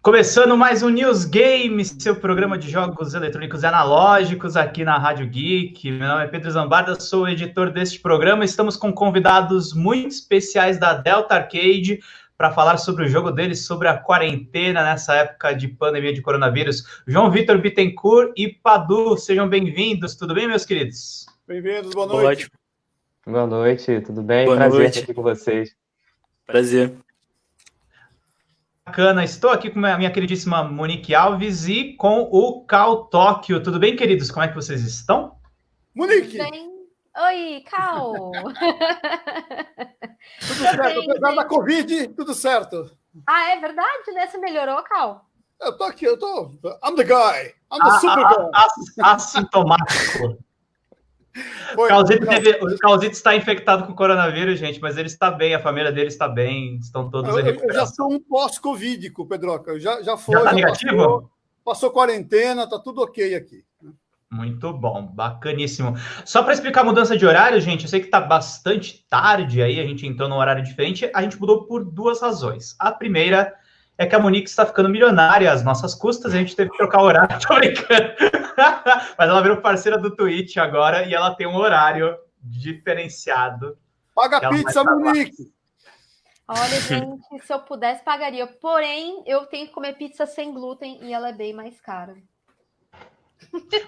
Começando mais um News Games, seu programa de jogos eletrônicos analógicos aqui na Rádio Geek. Meu nome é Pedro Zambarda, sou o editor deste programa. Estamos com convidados muito especiais da Delta Arcade para falar sobre o jogo deles, sobre a quarentena nessa época de pandemia de coronavírus. João Vitor Bittencourt e Padu, sejam bem-vindos. Tudo bem, meus queridos? Bem-vindos, boa noite. Boa noite, tudo bem? Boa Prazer noite. estar aqui com vocês. Prazer. Bacana, estou aqui com a minha queridíssima Monique Alves e com o Cal Tóquio. Tudo bem, queridos? Como é que vocês estão? Monique, Bem... Oi, Cal! tudo certo? Apesar da Covid, tudo certo. ah, é verdade, né? Você melhorou, Cal? Eu tô aqui, eu tô. I'm the guy. I'm the Ah, super ah, guy. ah, Assintomático. Foi, O Calzito, não, teve- o Calzito está infectado com coronavírus, gente, mas ele está bem, a família dele está bem, estão todos eu, eu- já sou um pós-covídico, Pedroca. Já, já foi. Já tá já negativo? Passou, passou quarentena, tá tudo ok aqui. Muito bom, bacaníssimo. Só para explicar a mudança de horário, gente, eu sei que está bastante tarde aí, a gente entrou num horário diferente, a gente mudou por duas razões. A primeira é que a Monique está ficando milionária às nossas custas, e a gente teve que trocar o horário, tô brincando. Mas ela virou parceira do Twitch agora e ela tem um horário diferenciado. Paga pizza. Monique. Olha, gente, se eu pudesse, pagaria. Porém, eu tenho que comer pizza sem glúten e ela é bem mais cara.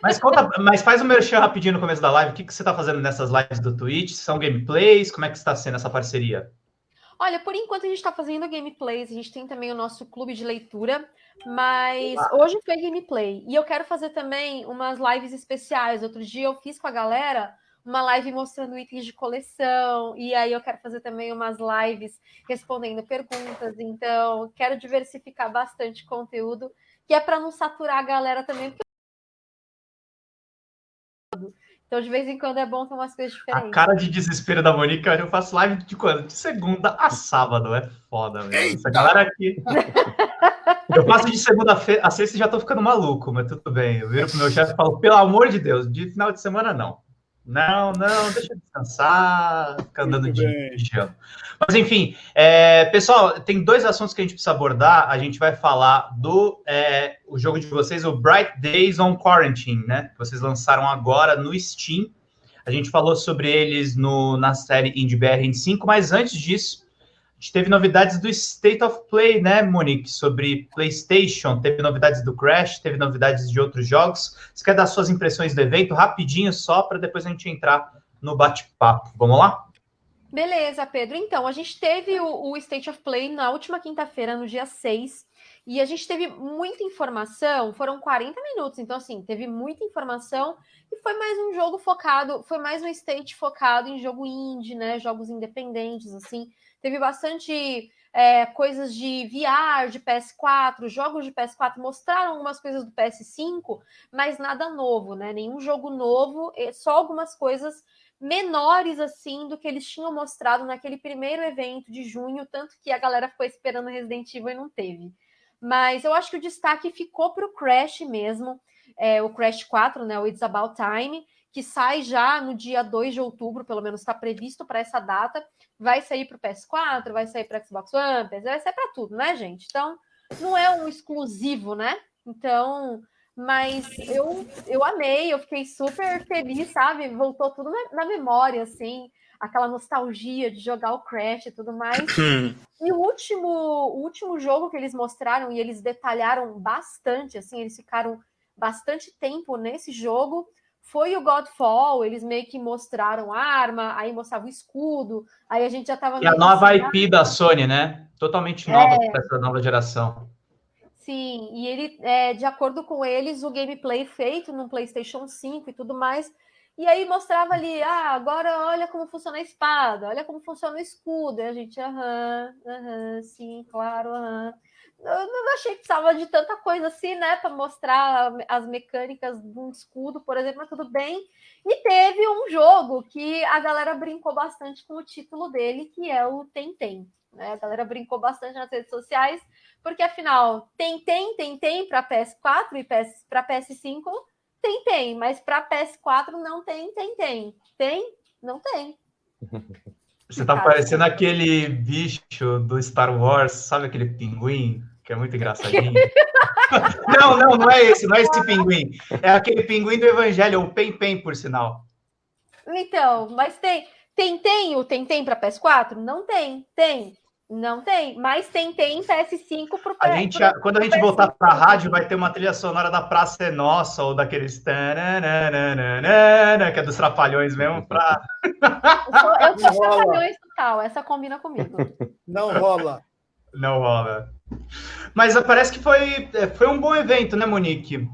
Mas conta, mas faz um merchan rapidinho no começo da live. O que, que você está fazendo nessas lives do Twitch? São gameplays? Como é que está sendo essa parceria? Olha, por enquanto a gente está fazendo gameplays, a gente tem também o nosso clube de leitura, mas hoje foi gameplay. E eu quero fazer também umas lives especiais. Outro dia eu fiz com a galera uma live mostrando itens de coleção, e aí eu quero fazer também umas lives respondendo perguntas. Então, quero diversificar bastante conteúdo, que é para não saturar a galera também, porque então, de vez em quando é bom ter umas coisas A diferentes. cara de desespero da Monique, eu faço live de quando? De segunda a sábado. É foda, velho. Essa galera aqui. Eu faço de segunda a sexta e já tô ficando maluco, mas tudo bem. Eu viro pro meu chefe e falo, pelo amor de Deus, de final de semana não. Não, não, deixa eu descansar, ficar andando de pijama. Mas enfim, é, pessoal, tem dois assuntos que a gente precisa abordar. A gente vai falar do é, o jogo de vocês, o Bright Days on Quarantine, né? Que vocês lançaram agora no Steam. A gente falou sobre eles no, na série Indie BR em 5, mas antes disso, a gente teve novidades do State of Play, né, Monique? Sobre PlayStation, teve novidades do Crash, teve novidades de outros jogos. Você quer dar suas impressões do evento rapidinho, só para depois a gente entrar no bate-papo? Vamos lá? Beleza, Pedro. Então, a gente teve o, o State of Play na última quinta-feira, no dia 6, e a gente teve muita informação, foram 40 minutos, então, assim, teve muita informação, e foi mais um jogo focado, foi mais um state focado em jogo indie, né, jogos independentes, assim, teve bastante é, coisas de VR, de PS4, jogos de PS4, mostraram algumas coisas do PS5, mas nada novo, né, nenhum jogo novo, só algumas coisas menores assim do que eles tinham mostrado naquele primeiro evento de junho, tanto que a galera ficou esperando Resident Evil e não teve. Mas eu acho que o destaque ficou para o Crash mesmo, é, o Crash 4, né, o It's About Time, que sai já no dia 2 de outubro, pelo menos está previsto para essa data. Vai sair para o PS4, vai sair para Xbox One, vai sair para tudo, né, gente? Então, não é um exclusivo, né? Então, mas eu, eu amei, eu fiquei super feliz, sabe? Voltou tudo na, na memória, assim, aquela nostalgia de jogar o Crash e tudo mais. E o último, o último jogo que eles mostraram, e eles detalharam bastante, assim, eles ficaram bastante tempo nesse jogo, foi o Godfall, eles meio que mostraram a arma, aí mostrava o escudo, aí a gente já tava... E a nova assim, IP da Sony, né? Totalmente nova para essa nova geração. Sim, e ele, é, de acordo com eles, o gameplay feito no PlayStation 5 e tudo mais. E aí mostrava ali, ah, agora olha como funciona a espada, olha como funciona o escudo. E a gente, aham, aham, sim, claro, aham. Eu não achei que precisava de tanta coisa assim, né, para mostrar as mecânicas de um escudo, por exemplo, mas tudo bem. E teve um jogo que a galera brincou bastante com o título dele, que é o Tentem. Né? A galera brincou bastante nas redes sociais, porque afinal, tem tem, tem tem para PS4 e PS, para PS5 tem tem, mas para PS4 não tem tem tem. Tem? Não tem. Você tá parecendo aquele bicho do Star Wars, sabe aquele pinguim? Que é muito engraçadinho. não, não, não é esse, não é esse pinguim. É aquele pinguim do Evangelho, o Pen Pen, por sinal. Então, mas tem. Tem, tem o Tem Tem para PS4? Não tem. Tem. Não tem, mas tem tem PS5 pro a gente, pro, Quando a gente voltar para a rádio, vai ter uma trilha sonora da Praça é Nossa ou daqueles que é dos Trapalhões mesmo para Eu sou, eu Trapalhões total, essa combina comigo. Não rola. Não rola. Mas parece que foi, é, foi um bom evento, né, Monique?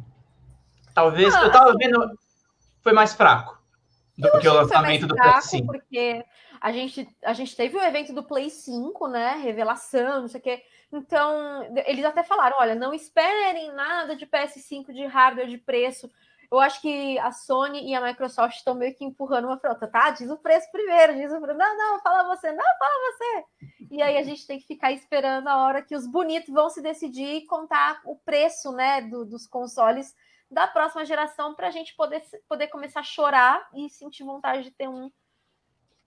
Talvez ah, eu tava vendo foi mais fraco do que o lançamento do PS5. Porque a gente, a gente teve o evento do Play 5, né? Revelação, não sei o quê. Então, eles até falaram: olha, não esperem nada de PS5 de hardware de preço. Eu acho que a Sony e a Microsoft estão meio que empurrando uma frota, tá? Diz o preço primeiro, diz o preço. Não, não, fala você, não, fala você. E aí a gente tem que ficar esperando a hora que os bonitos vão se decidir e contar o preço, né, do, dos consoles da próxima geração para a gente poder, poder começar a chorar e sentir vontade de ter um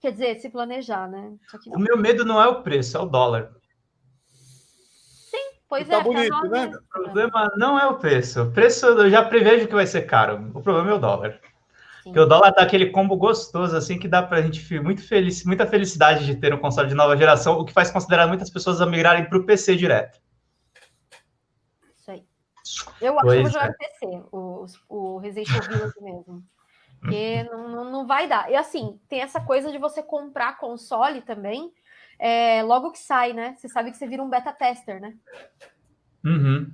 Quer dizer, se planejar, né? O meu medo não é o preço, é o dólar. Pois tá é. Bonito, né? O problema não é o preço. O preço eu já prevejo que vai ser caro. O problema é o dólar. Sim. Porque o dólar dá aquele combo gostoso, assim, que dá pra gente muito feliz, muita felicidade de ter um console de nova geração, o que faz considerar muitas pessoas a migrarem para o PC direto. Isso aí. Eu acho que vou jogar é. PC, o, o Resident Evil mesmo. Porque não, não, não, vai dar. E assim, tem essa coisa de você comprar console também, é, logo que sai, né? Você sabe que você vira um beta tester, né? Uhum.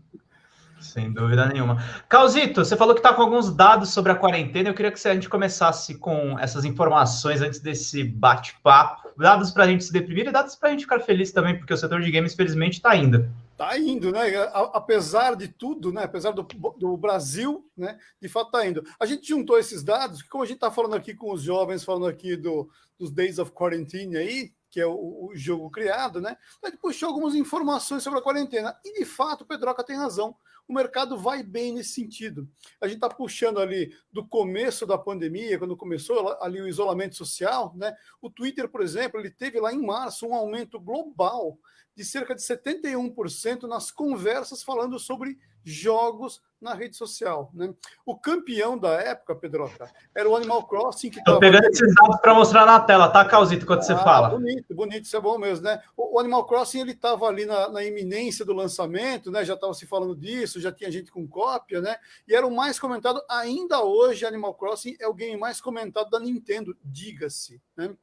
Sem dúvida nenhuma. Calzito, você falou que está com alguns dados sobre a quarentena. Eu queria que a gente começasse com essas informações antes desse bate-papo. Dados para a gente se deprimir e dados para a gente ficar feliz também, porque o setor de games, felizmente, está indo. Está indo, né? Apesar de tudo, né? Apesar do, do Brasil, né? De fato está indo. A gente juntou esses dados, como a gente está falando aqui com os jovens, falando aqui do, dos Days of Quarantine aí, que é o, o jogo criado, né? Gente puxou algumas informações sobre a quarentena. E de fato, o Pedroca tem razão o mercado vai bem nesse sentido. A gente está puxando ali do começo da pandemia, quando começou ali o isolamento social, né? O Twitter, por exemplo, ele teve lá em março um aumento global de cerca de 71% nas conversas falando sobre jogos na rede social. Né? O campeão da época, Pedroca, era o Animal Crossing. Que Estou pegando esses dados para mostrar na tela, tá, Causito, quando ah, você fala. Bonito, bonito, isso é bom mesmo, né? O, o Animal Crossing ele estava ali na, na, iminência do lançamento, né? Já estava se falando disso, já tinha gente com cópia, né? E era o mais comentado, ainda hoje, Animal Crossing é o game mais comentado da Nintendo, diga-se, né?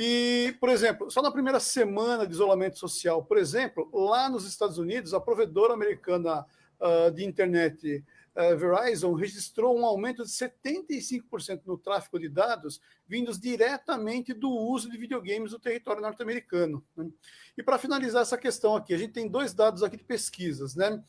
E, por exemplo, só na primeira semana de isolamento social, por exemplo, lá nos Estados Unidos, a provedora americana uh, de internet uh, Verizon registrou um aumento de 75% no tráfego de dados vindos diretamente do uso de videogames no território norte-americano. Né? E para finalizar essa questão aqui, a gente tem dois dados aqui de pesquisas, né?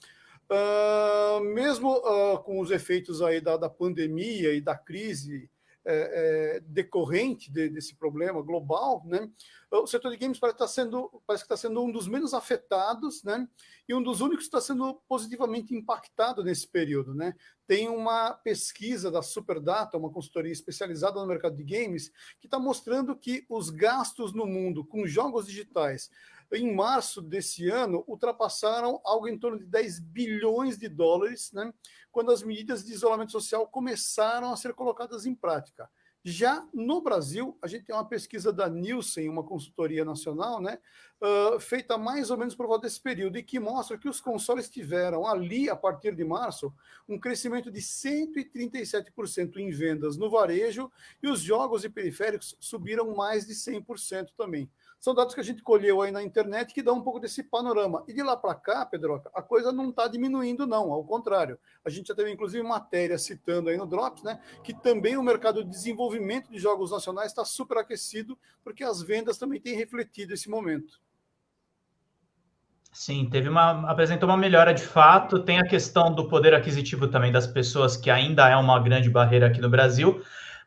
Uh, mesmo uh, com os efeitos aí da, da pandemia e da crise é, é, decorrente de, desse problema global, né? O setor de games parece, estar sendo, parece que está sendo um dos menos afetados, né? E um dos únicos que está sendo positivamente impactado nesse período, né? Tem uma pesquisa da Superdata, uma consultoria especializada no mercado de games, que está mostrando que os gastos no mundo com jogos digitais em março desse ano, ultrapassaram algo em torno de 10 bilhões de dólares, né, quando as medidas de isolamento social começaram a ser colocadas em prática. Já no Brasil, a gente tem uma pesquisa da Nielsen, uma consultoria nacional, né, uh, feita mais ou menos por volta desse período, e que mostra que os consoles tiveram ali, a partir de março, um crescimento de 137% em vendas no varejo, e os jogos e periféricos subiram mais de 100% também. São dados que a gente colheu aí na internet que dão um pouco desse panorama. E de lá para cá, Pedroca, a coisa não está diminuindo, não, ao contrário. A gente já teve, inclusive, matéria citando aí no Drops, né? Que também o mercado de desenvolvimento de jogos nacionais está superaquecido, porque as vendas também têm refletido esse momento. Sim, teve uma apresentou uma melhora de fato. Tem a questão do poder aquisitivo também das pessoas, que ainda é uma grande barreira aqui no Brasil.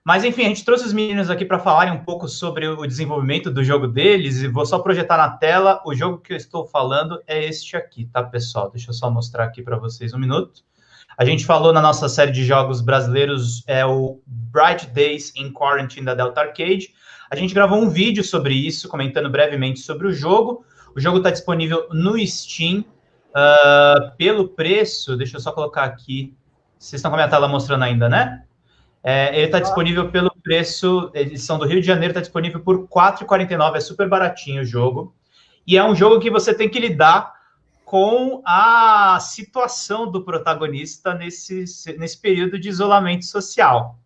Mas enfim, a gente trouxe os meninos aqui para falarem um pouco sobre o desenvolvimento do jogo deles e vou só projetar na tela. O jogo que eu estou falando é este aqui, tá, pessoal? Deixa eu só mostrar aqui para vocês um minuto. A gente falou na nossa série de jogos brasileiros é o Bright Days in Quarantine da Delta Arcade. A gente gravou um vídeo sobre isso, comentando brevemente sobre o jogo. O jogo está disponível no Steam uh, pelo preço. Deixa eu só colocar aqui. Vocês estão com a minha tela mostrando ainda, né? É, ele está disponível pelo preço, edição do Rio de Janeiro, está disponível por R$ 4,49. É super baratinho o jogo. E é um jogo que você tem que lidar com a situação do protagonista nesse, nesse período de isolamento social.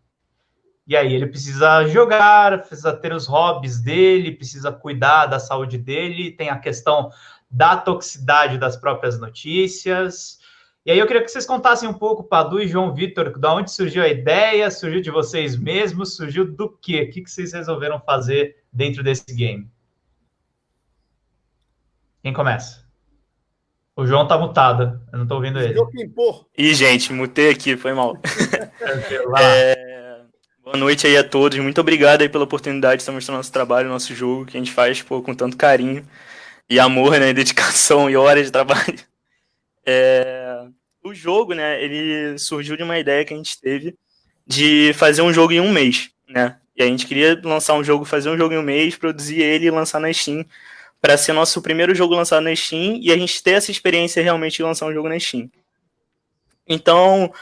E aí ele precisa jogar, precisa ter os hobbies dele, precisa cuidar da saúde dele, tem a questão da toxicidade das próprias notícias. E aí eu queria que vocês contassem um pouco, Padu e João Vitor, da onde surgiu a ideia, surgiu de vocês mesmos, surgiu do quê? O que vocês resolveram fazer dentro desse game? Quem começa? O João tá mutado, eu não tô ouvindo ele. Ih, gente, mutei aqui, foi mal. é, boa noite aí a todos, muito obrigado aí pela oportunidade de estar mostrando nosso trabalho, nosso jogo, que a gente faz pô, com tanto carinho e amor, né, dedicação e horas de trabalho. É, jogo, né, ele surgiu de uma ideia que a gente teve de fazer um jogo em um mês, né, e a gente queria lançar um jogo, fazer um jogo em um mês, produzir ele e lançar na Steam, para ser nosso primeiro jogo lançado na Steam e a gente ter essa experiência realmente de lançar um jogo na Steam. Então,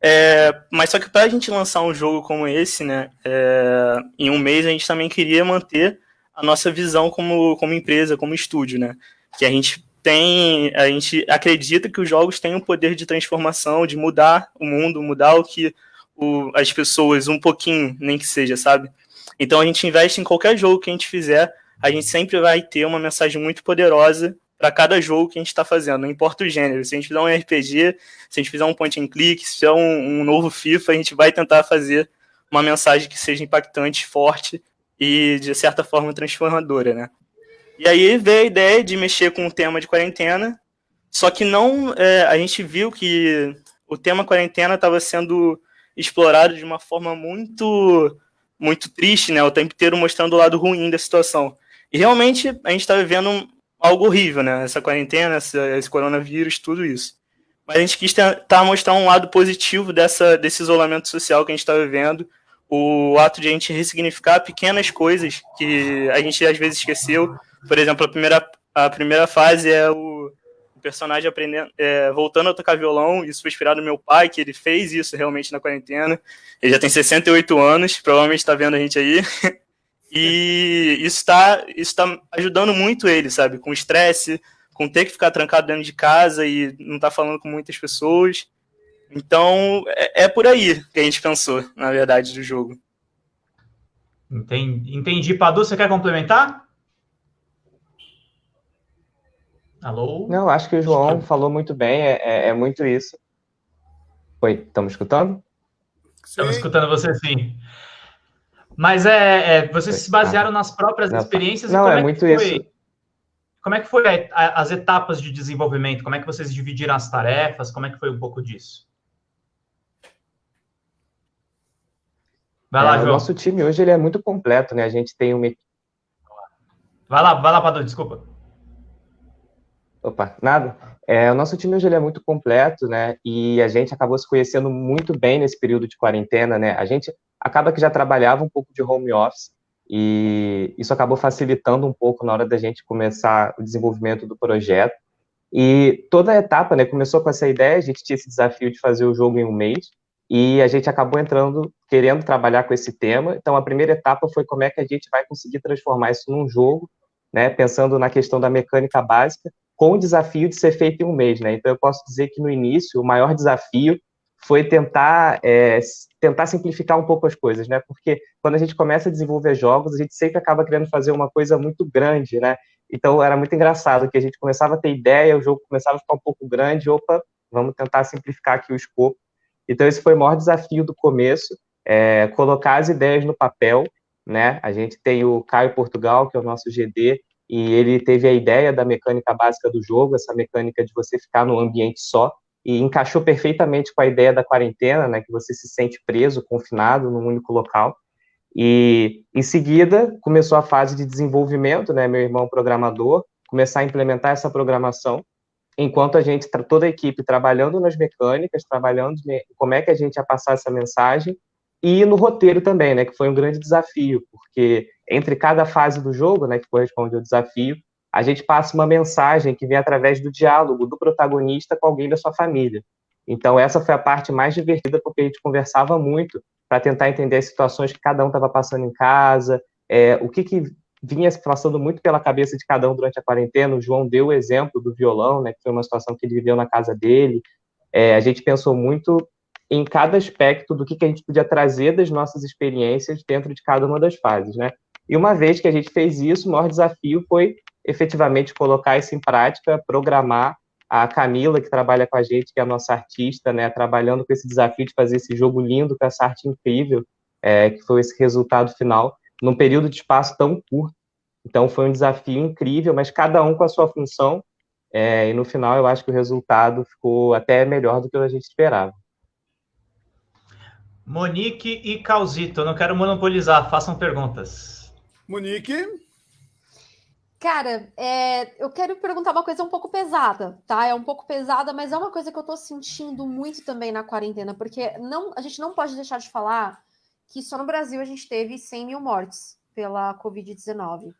é, mas só que para a gente lançar um jogo como esse, né, é, em um mês a gente também queria manter a nossa visão como, como empresa, como estúdio, né, que a gente tem, a gente acredita que os jogos têm o poder de transformação, de mudar o mundo, mudar o que o, as pessoas um pouquinho, nem que seja, sabe? Então a gente investe em qualquer jogo que a gente fizer a gente sempre vai ter uma mensagem muito poderosa para cada jogo que a gente está fazendo, não importa o gênero. Se a gente fizer um RPG, se a gente fizer um point and click, se fizer um, um novo FIFA, a gente vai tentar fazer uma mensagem que seja impactante, forte e, de certa forma, transformadora, né? E aí veio a ideia de mexer com o tema de quarentena, só que não, é, a gente viu que o tema quarentena estava sendo explorado de uma forma muito muito triste, né? O tempo inteiro mostrando o lado ruim da situação. E realmente a gente está vivendo algo horrível, né? Essa quarentena, esse coronavírus, tudo isso. Mas a gente quis tentar mostrar um lado positivo dessa, desse isolamento social que a gente está vivendo, o ato de a gente ressignificar pequenas coisas que a gente às vezes esqueceu. Por exemplo, a primeira, a primeira fase é o, personagem aprendendo, é, voltando a tocar violão. Isso foi inspirado no meu pai, que ele fez isso realmente na quarentena. Ele já tem 68 anos, provavelmente está vendo a gente aí. E isso está isso tá ajudando muito ele, sabe? Com estresse, com ter que ficar trancado dentro de casa e não estar tá falando com muitas pessoas. Então, é, é, por aí que a gente pensou, na verdade, do jogo. Entendi. Entendi. Padu, você quer complementar? Alô? Não, acho que o João falou muito bem, é, é, é muito isso. Oi, estamos escutando? Estamos escutando você sim. Mas é, é vocês se basearam nas próprias não, experiências. Não, é, é muito isso. Como é que foi a, a, as etapas de desenvolvimento? Como é que vocês dividiram as tarefas? Como é que foi um pouco disso? Vai lá, é, João. O nosso time hoje ele é muito completo, né? A gente tem uma Vai lá, vai lá, Padu, desculpa. Opa, nada. É, o nosso time hoje é muito completo, né? E a gente acabou se conhecendo muito bem nesse período de quarentena, né? A gente acaba que já trabalhava um pouco de home office e isso acabou facilitando um pouco na hora da gente começar o desenvolvimento do projeto. E toda a etapa, né, começou com essa ideia, a gente tinha esse desafio de fazer o jogo em um mês, e a gente acabou entrando, querendo trabalhar com esse tema. Então, a primeira etapa foi como é que a gente vai conseguir transformar isso num jogo, né, pensando na questão da mecânica básica, com o desafio de ser feito em um mês, né? Então, eu posso dizer que no início, o maior desafio foi tentar, é, tentar simplificar um pouco as coisas, né? Porque quando a gente começa a desenvolver jogos, a gente sempre acaba querendo fazer uma coisa muito grande, né? Então era muito engraçado que a gente começava a ter ideia, o jogo começava a ficar um pouco grande, opa, vamos tentar simplificar aqui o escopo. Então esse foi o maior desafio do começo, é, colocar as ideias no papel, né? A gente tem o Caio Portugal, que é o nosso GD, e ele teve a ideia da mecânica básica do jogo, essa mecânica de você ficar num ambiente só, e encaixou perfeitamente com a ideia da quarentena, né, que você se sente preso, confinado num único local. E em seguida começou a fase de desenvolvimento, né, meu irmão programador, começar a implementar essa programação, enquanto a gente toda a equipe trabalhando nas mecânicas, trabalhando como é que a gente ia passar essa mensagem e no roteiro também, né, que foi um grande desafio, porque entre cada fase do jogo, né, que corresponde ao desafio, a gente passa uma mensagem que vem através do diálogo do protagonista com alguém da sua família. Então, essa foi a parte mais divertida, porque a gente conversava muito para tentar entender as situações que cada um estava passando em casa, é, o que, que vinha passando muito pela cabeça de cada um durante a quarentena. O João deu o exemplo do violão, né, que foi uma situação que ele viveu na casa dele. É, a gente pensou muito em cada aspecto do que, que a gente podia trazer das nossas experiências dentro de cada uma das fases, né? E uma vez que a gente fez isso, o maior desafio foi efetivamente colocar isso em prática, programar a Camila, que trabalha com a gente, que é a nossa artista, né, trabalhando com esse desafio de fazer esse jogo lindo, com essa arte incrível, é, que foi esse resultado final, num período de espaço tão curto. Então, foi um desafio incrível, mas cada um com a sua função, é, e no final eu acho que o resultado ficou até melhor do que a gente esperava. Monique e Calzito, não quero monopolizar, façam perguntas. Monique? Cara, é, eu quero perguntar uma coisa um pouco pesada, tá? É um pouco pesada, mas é uma coisa que eu tô sentindo muito também na quarentena, porque não, a gente não pode deixar de falar que só no Brasil a gente teve 100 mil mortes pela Covid-19.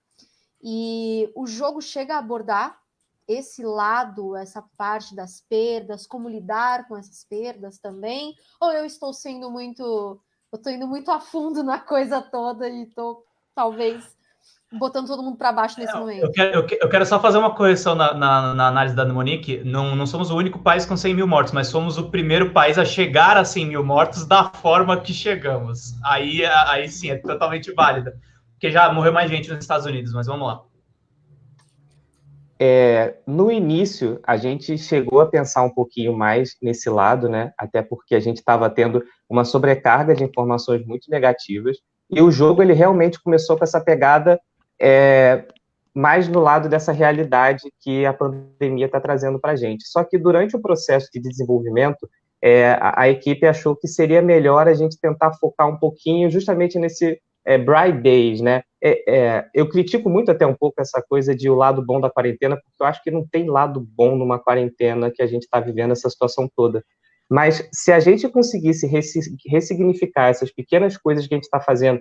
E o jogo chega a abordar esse lado, essa parte das perdas, como lidar com essas perdas também? Ou eu estou sendo muito. Eu estou indo muito a fundo na coisa toda e estou, talvez, botando todo mundo para baixo nesse é, momento. Eu quero, eu quero, só fazer uma correção na, na, na, análise da Monique. Não, não somos o único país com 100 mil mortos, mas somos o primeiro país a chegar a 100 mil mortos da forma que chegamos. Aí, aí sim, é totalmente válida. Porque já morreu mais gente nos Estados Unidos, mas vamos lá. É, no início, a gente chegou a pensar um pouquinho mais nesse lado, né? Até porque a gente estava tendo uma sobrecarga de informações muito negativas. E o jogo, ele realmente começou com essa pegada é, mais no lado dessa realidade que a pandemia está trazendo para a gente. Só que durante o processo de desenvolvimento, é, a, a, equipe achou que seria melhor a gente tentar focar um pouquinho justamente nesse é, Bright Days, né? É, é, eu critico muito até um pouco essa coisa de o lado bom da quarentena, porque eu acho que não tem lado bom numa quarentena que a gente está vivendo essa situação toda. Mas se a gente conseguisse ressignificar essas pequenas coisas que a gente está fazendo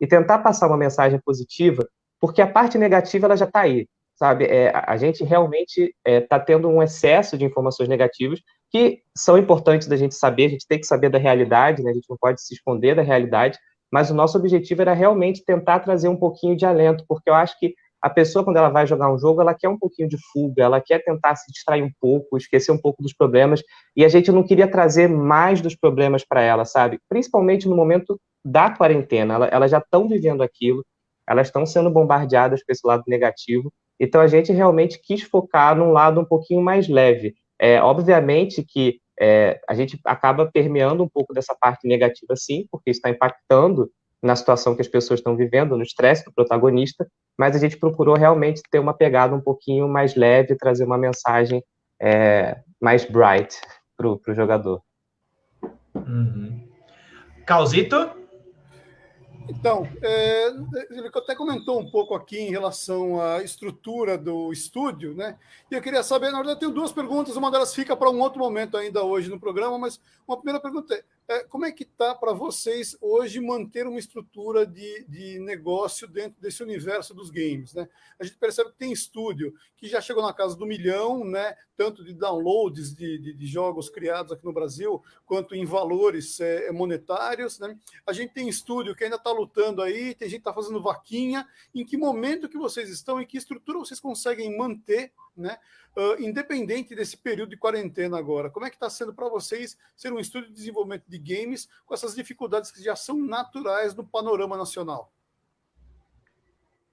e tentar passar uma mensagem positiva, porque a parte negativa ela já está aí, sabe? É, a gente realmente está é, tá tendo um excesso de informações negativas que são importantes da gente saber, a gente tem que saber da realidade, né? a gente não pode se esconder da realidade, mas o nosso objetivo era realmente tentar trazer um pouquinho de alento, porque eu acho que a pessoa, quando ela vai jogar um jogo, ela quer um pouquinho de fuga, ela quer tentar se distrair um pouco, esquecer um pouco dos problemas, e a gente não queria trazer mais dos problemas para ela, sabe? Principalmente no momento da quarentena, ela, elas já estão vivendo aquilo, elas estão sendo bombardeadas com esse lado negativo, então a gente realmente quis focar num lado um pouquinho mais leve. É, obviamente que é, a gente acaba permeando um pouco dessa parte negativa, sim, porque está impactando na situação que as pessoas estão vivendo, no estresse do protagonista, mas a gente procurou realmente ter uma pegada um pouquinho mais leve, trazer uma mensagem é, mais bright para o jogador. Uhum. Causito? Então, é, ele até comentou um pouco aqui em relação à estrutura do estúdio, né? E eu queria saber, na verdade, eu tenho duas perguntas, uma delas fica para um outro momento ainda hoje no programa, mas uma primeira pergunta é: é, como é que está para vocês hoje manter uma estrutura de, de negócio dentro desse universo dos games? Né? A gente percebe que tem estúdio que já chegou na casa do milhão, né? tanto de downloads de, de, de jogos criados aqui no Brasil, quanto em valores é, monetários. Né? A gente tem estúdio que ainda está lutando aí, tem gente que está fazendo vaquinha. Em que momento que vocês estão e que estrutura vocês conseguem manter né? Uh, independente desse período de quarentena agora, como é que está sendo para vocês ser um estúdio de desenvolvimento de games com essas dificuldades que já são naturais no panorama nacional?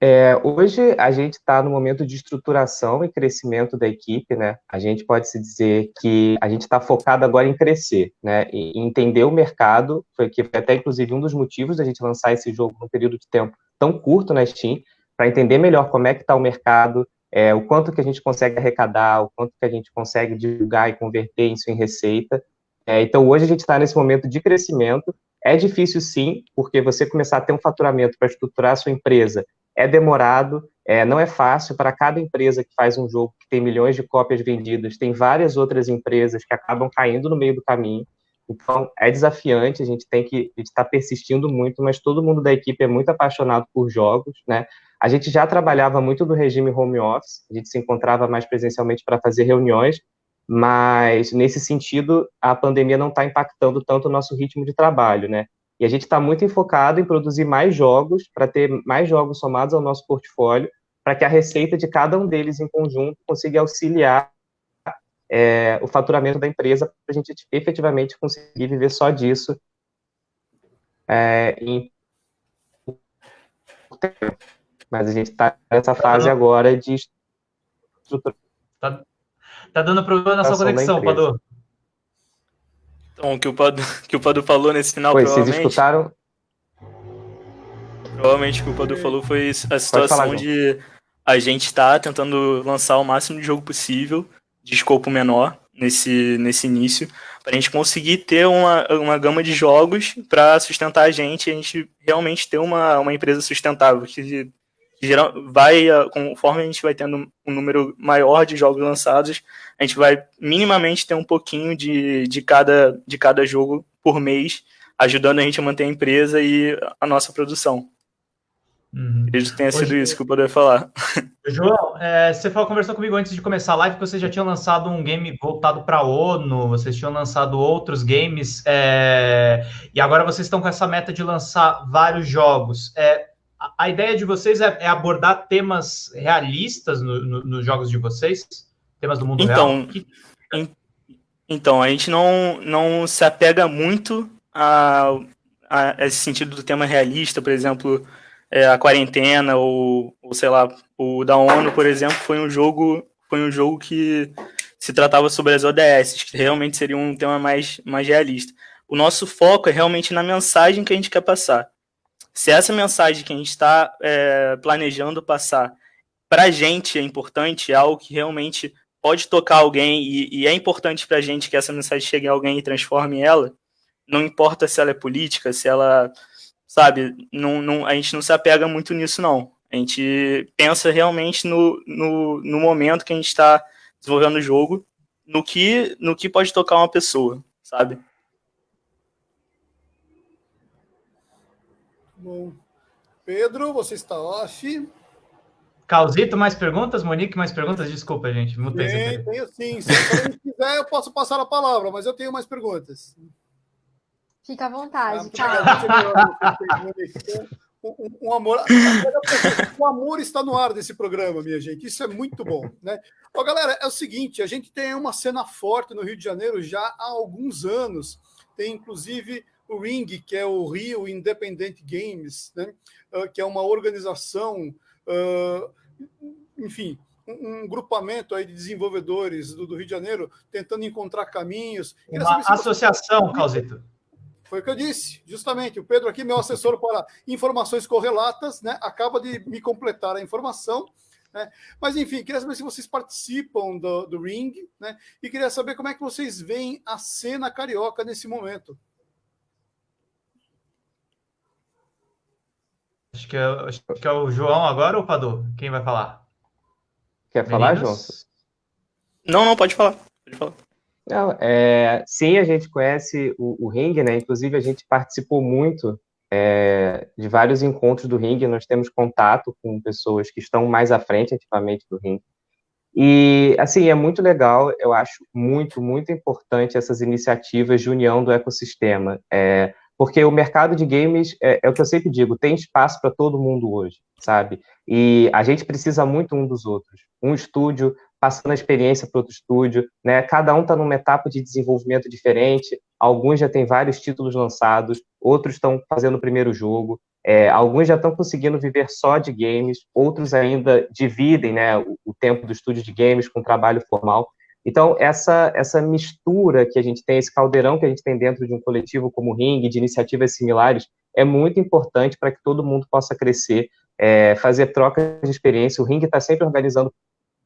É, hoje a gente está no momento de estruturação e crescimento da equipe, né? A gente pode se dizer que a gente está focado agora em crescer, né? E entender o mercado, foi que foi até inclusive um dos motivos da gente lançar esse jogo num período de tempo tão curto na Steam, para entender melhor como é que está o mercado, é, o quanto que a gente consegue arrecadar, o quanto que a gente consegue divulgar e converter isso em receita. É, então, hoje a gente está nesse momento de crescimento. É difícil, sim, porque você começar a ter um faturamento para estruturar a sua empresa é demorado, é, não é fácil. Para cada empresa que faz um jogo que tem milhões de cópias vendidas, tem várias outras empresas que acabam caindo no meio do caminho. Então, é desafiante, a gente tem que estar tá persistindo muito, mas todo mundo da equipe é muito apaixonado por jogos, né? A gente já trabalhava muito do regime home office, a gente se encontrava mais presencialmente para fazer reuniões, mas nesse sentido, a pandemia não está impactando tanto o nosso ritmo de trabalho, né? E a gente está muito enfocado em produzir mais jogos, para ter mais jogos somados ao nosso portfólio, para que a receita de cada um deles em conjunto consiga auxiliar é, o faturamento da empresa para a gente efetivamente conseguir viver só disso é, em... mas a gente está nessa fase agora de estrutura. Tá, tá dando problema na sua conexão, Padu. Então, o que o Padu, que o Padu falou nesse final, pois, provavelmente... Vocês escutaram? Provavelmente o que o Padu falou foi a situação falar, de a gente está tentando lançar o máximo de jogo possível, de escopo menor, nesse, nesse início, para a gente conseguir ter uma, uma gama de jogos para sustentar a gente, a gente realmente ter uma, uma empresa sustentável, que, que geral, vai, conforme a gente vai tendo um número maior de jogos lançados, a gente vai minimamente ter um pouquinho de, de, cada, de cada jogo por mês, ajudando a gente a manter a empresa e a nossa produção. Uhum. Acredito que tenha sido Hoje, isso que eu poderia falar. João, é, você falou, conversou comigo antes de começar a live que vocês já tinham lançado um game voltado para a ONU, vocês tinham lançado outros games, é, e agora vocês estão com essa meta de lançar vários jogos. É, a, a, ideia de vocês é, é abordar temas realistas nos no, no jogos de vocês? Temas do mundo então, real? Que... Então, a gente não, não se apega muito a, a esse sentido do tema realista, por exemplo é, a quarentena ou, ou sei lá, o da ONU, por exemplo, foi um jogo foi um jogo que se tratava sobre as ODS, que realmente seria um tema mais, mais realista. O nosso foco é realmente na mensagem que a gente quer passar. Se essa mensagem que a gente está é, planejando passar para a gente é importante, é algo que realmente pode tocar alguém e, e é importante para a gente que essa mensagem chegue a alguém e transforme ela, não importa se ela é política, se ela sabe? Não, não, a gente não se apega muito nisso, não. A gente pensa realmente no, no, no momento que a gente está desenvolvendo o jogo, no que, no que pode tocar uma pessoa, sabe? Bom. Pedro, você está off. Causito, mais perguntas? Monique, mais perguntas? Desculpa, gente. Mutei tem, tenho sim. Se quiser, eu posso passar a palavra, mas eu tenho mais perguntas. Fica à vontade. Ah, um, um, amor, o amor está no ar desse programa, minha gente. Isso é muito bom, né? Ó, galera, é o seguinte: a gente tem uma cena forte no Rio de Janeiro já há alguns anos. Tem inclusive o Ring, que é o Rio Independent Games, né? Uh, que é uma organização, uh, enfim, um, um, grupamento aí de desenvolvedores do, do, Rio de Janeiro tentando encontrar caminhos. Uma associação, você... Causito. Foi o que eu disse, justamente. O Pedro aqui, meu assessor para informações correlatas, né, acaba de me completar a informação. Né? Mas, enfim, queria saber se vocês participam do, do Ring, né? E queria saber como é que vocês veem a cena carioca nesse momento. Acho que, é, acho que é o João agora ou o Padu? Quem vai falar? Quer falar, João? Não, não, pode falar. Pode falar. Não, é, sim, a gente conhece o, o Ring, né? Inclusive, a gente participou muito é, de vários encontros do Ring. Nós temos contato com pessoas que estão mais à frente, ativamente, do Ring. E, assim, é muito legal, eu acho muito, muito importante essas iniciativas de união do ecossistema. É, porque o mercado de games, é, é, o que eu sempre digo, tem espaço para todo mundo hoje, sabe? E a gente precisa muito um dos outros. Um estúdio passando a experiência para outro estúdio, né? Cada um está numa etapa de desenvolvimento diferente. Alguns já têm vários títulos lançados, outros estão fazendo o primeiro jogo. É, alguns já estão conseguindo viver só de games, outros ainda dividem, né, o, o tempo do estúdio de games com trabalho formal. Então, essa, essa mistura que a gente tem, esse caldeirão que a gente tem dentro de um coletivo como o Ring, de iniciativas similares, é muito importante para que todo mundo possa crescer, é, fazer trocas de experiência. O Ring está sempre organizando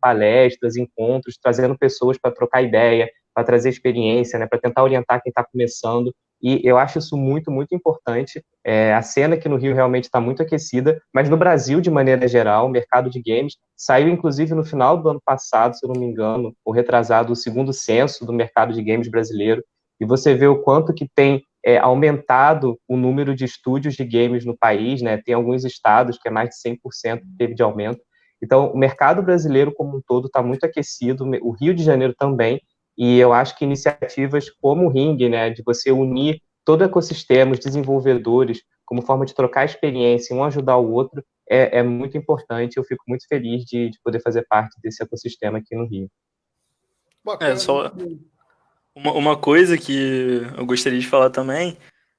palestras, encontros, trazendo pessoas para trocar ideia, para trazer experiência, né, para tentar orientar quem está começando. E eu acho isso muito, muito importante. É, a cena aqui no Rio realmente está muito aquecida, mas no Brasil, de maneira geral, o mercado de games saiu, inclusive, no final do ano passado, se eu não me engano, ou retrasado, o segundo censo do mercado de games brasileiro. e você vê o quanto que tem é, aumentado o número de estúdios de games no país, né? Tem alguns estados que é mais de 100% que teve de aumento. Então, o mercado brasileiro como um todo está muito aquecido, o Rio de Janeiro também, e eu acho que iniciativas como o Ring, né, de você unir todo o ecossistema, os desenvolvedores, como forma de trocar experiência, um ajudar o outro, é, é muito importante. Eu fico muito feliz de, de, poder fazer parte desse ecossistema aqui no Rio. É, só uma, uma coisa que eu gostaria de falar também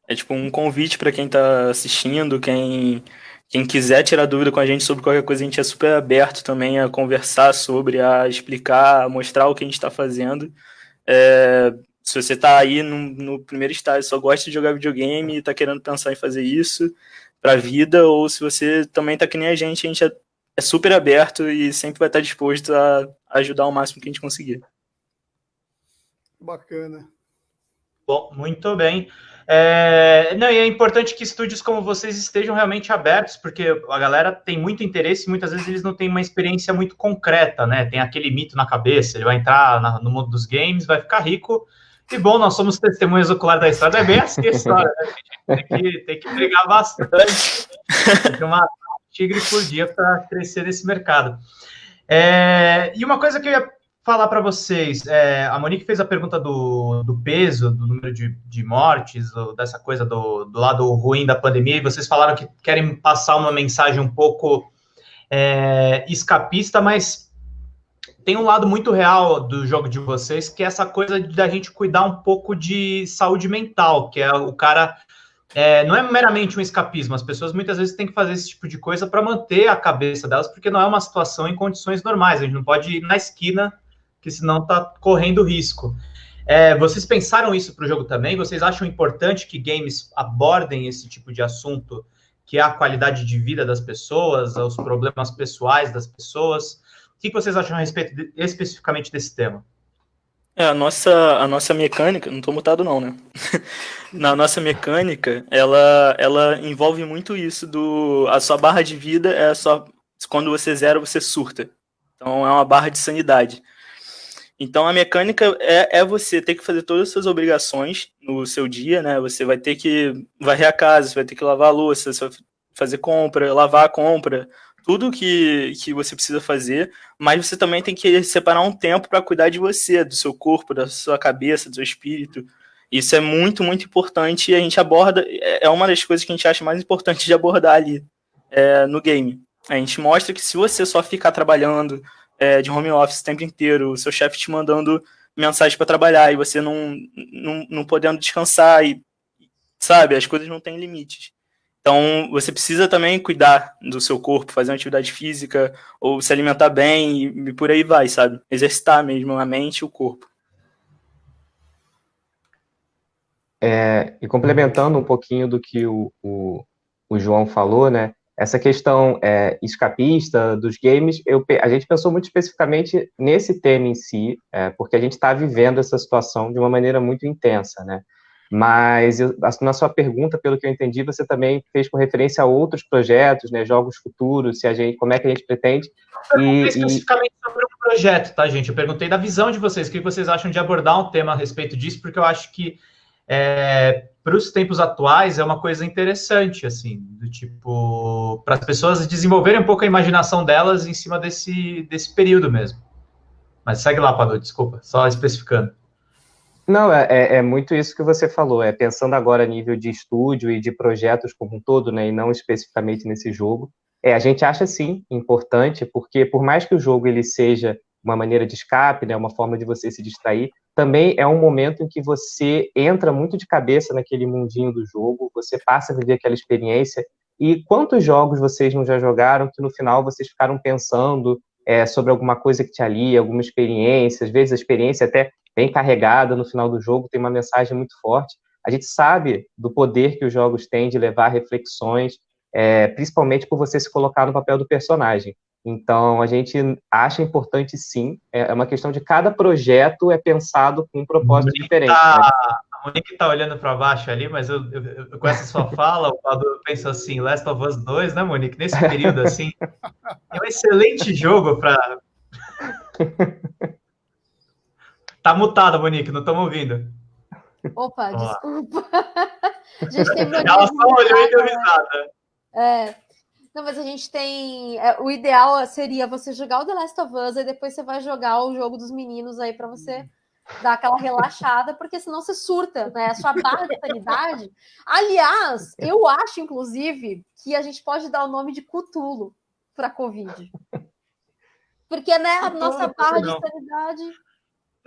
é tipo um convite para quem está assistindo, quem quem quiser tirar dúvida com a gente sobre qualquer coisa, a gente é super aberto também a conversar sobre, a explicar, a mostrar o que a gente está fazendo. É, se você está aí no, no, primeiro estágio, só gosta de jogar videogame e está querendo pensar em fazer isso para a vida, ou se você também está que nem a gente, a gente é, é super aberto e sempre vai estar disposto a ajudar o máximo que a gente conseguir. Bacana. Bom, muito bem. É, não, e é importante que estúdios como vocês estejam realmente abertos, porque a galera tem muito interesse e muitas vezes eles não têm uma experiência muito concreta, né? Tem aquele mito na cabeça, ele vai entrar na, no mundo dos games, vai ficar rico. E bom, nós somos testemunhas oculares da história, é bem assim a história, né? Tem que, tem que brigar bastante, tem que uma tigre por dia para crescer nesse mercado. É, e uma coisa que eu ia falar para vocês. É, a Monique fez a pergunta do, do peso, do número de, de mortes, do, dessa coisa do, do, lado ruim da pandemia, e vocês falaram que querem passar uma mensagem um pouco é, escapista, mas tem um lado muito real do jogo de vocês, que é essa coisa da gente cuidar um pouco de saúde mental, que é o cara. É, não é meramente um escapismo, as pessoas muitas vezes têm que fazer esse tipo de coisa para manter a cabeça delas, porque não é uma situação em condições normais. A gente não pode ir na esquina que senão está correndo risco. É, vocês pensaram isso para o jogo também? Vocês acham importante que games abordem esse tipo de assunto, que é a qualidade de vida das pessoas, os problemas pessoais das pessoas? O que vocês acham a respeito de, especificamente desse tema? É, a nossa, a nossa mecânica, não estou mutado não, né? Na nossa mecânica, ela, ela envolve muito isso do... A sua barra de vida é só... Quando você zera, você surta. Então é uma barra de sanidade. Então a mecânica é, é você ter que fazer todas as suas obrigações no seu dia, né? Você vai ter que varrer a casa, você vai ter que lavar a louça, você vai fazer compra, lavar a compra, tudo que, que você precisa fazer, mas você também tem que separar um tempo para cuidar de você, do seu corpo, da sua cabeça, do seu espírito. Isso é muito, muito importante e a gente aborda, é, é uma das coisas que a gente acha mais importante de abordar ali é, no game. A gente mostra que se você só ficar trabalhando, é, de home office o tempo inteiro, o seu chefe te mandando mensagem para trabalhar e você não, não, não podendo descansar e, sabe, as coisas não têm limites. Então, você precisa também cuidar do seu corpo, fazer uma atividade física, ou se alimentar bem, e, por aí vai, sabe? Exercitar mesmo a mente e o corpo. É, e complementando um pouquinho do que o, o, o João falou, né? Essa questão é, escapista dos games, eu, a gente pensou muito especificamente nesse tema em si, é, porque a gente está vivendo essa situação de uma maneira muito intensa, né? Mas eu, na sua pergunta, pelo que eu entendi, você também fez com referência a outros projetos, né, jogos futuros, se a gente, como é que a gente pretende. Eu e, especificamente e... sobre um projeto, tá, gente? Eu perguntei da visão de vocês, o que vocês acham de abordar um tema a respeito disso, porque eu acho que é, para os tempos atuais é uma coisa interessante, assim, do tipo, para as pessoas desenvolverem um pouco a imaginação delas em cima desse, desse período mesmo. Mas segue lá, Padu, desculpa, só especificando. Não, é, é, é muito isso que você falou, é pensando agora a nível de estúdio e de projetos como um todo, né, e não especificamente nesse jogo, é, a gente acha sim importante, porque por mais que o jogo ele seja uma maneira de escape, né, uma forma de você se distrair, também é um momento em que você entra muito de cabeça naquele mundinho do jogo, você passa a viver aquela experiência. E quantos jogos vocês não já jogaram que no final vocês ficaram pensando é, sobre alguma coisa que te alia, alguma experiência, às vezes a experiência é até bem carregada no final do jogo, tem uma mensagem muito forte. A gente sabe do poder que os jogos têm de levar reflexões, é, principalmente por você se colocar no papel do personagem. Então, a gente acha importante sim, é, é uma questão de cada projeto é pensado com um propósito diferente. Tá, né? A Monique está olhando para baixo ali, mas eu, eu, eu, com essa sua fala, o Padu pensa assim, Last of Us 2, né, Monique? Nesse período, assim, é um excelente jogo para... tá mutada, Monique, não estamos ouvindo. Opa, desculpa. a gente tem Ela só olhou e deu risada. É. Não, mas a gente tem. É, o ideal seria você jogar o The Last of Us e depois você vai jogar o jogo dos meninos aí para você dar aquela relaxada, porque senão você surta, né? A sua barra de sanidade. Aliás, eu acho, inclusive, que a gente pode dar o nome de Cutulo para Covid. Porque, né, a nossa barra de sanidade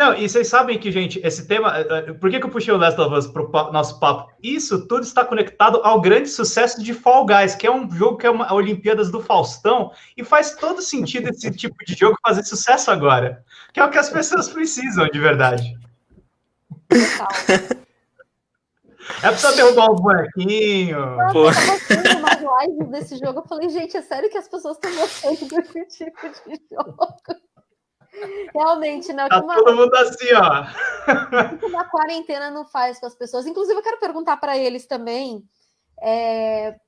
não, e vocês sabem que, gente, esse tema. Eh, eh, por que, que eu puxei o Last of Us para o nosso papo? Isso tudo está conectado ao grande sucesso de Fall Guys, que é um jogo que é uma Olimpíadas do Faustão, e faz todo sentido esse tipo de jogo fazer sucesso agora. Que é o que as pessoas precisam, de verdade. É pra só derrubar o bonequinho. Eu tava umas lives desse jogo. Eu falei, gente, é sério que as pessoas estão gostando desse tipo de jogo? Realmente, né? Tá uma, todo mundo assim, ó. Uma quarentena não faz com as pessoas. Inclusive, eu quero perguntar para eles também. É,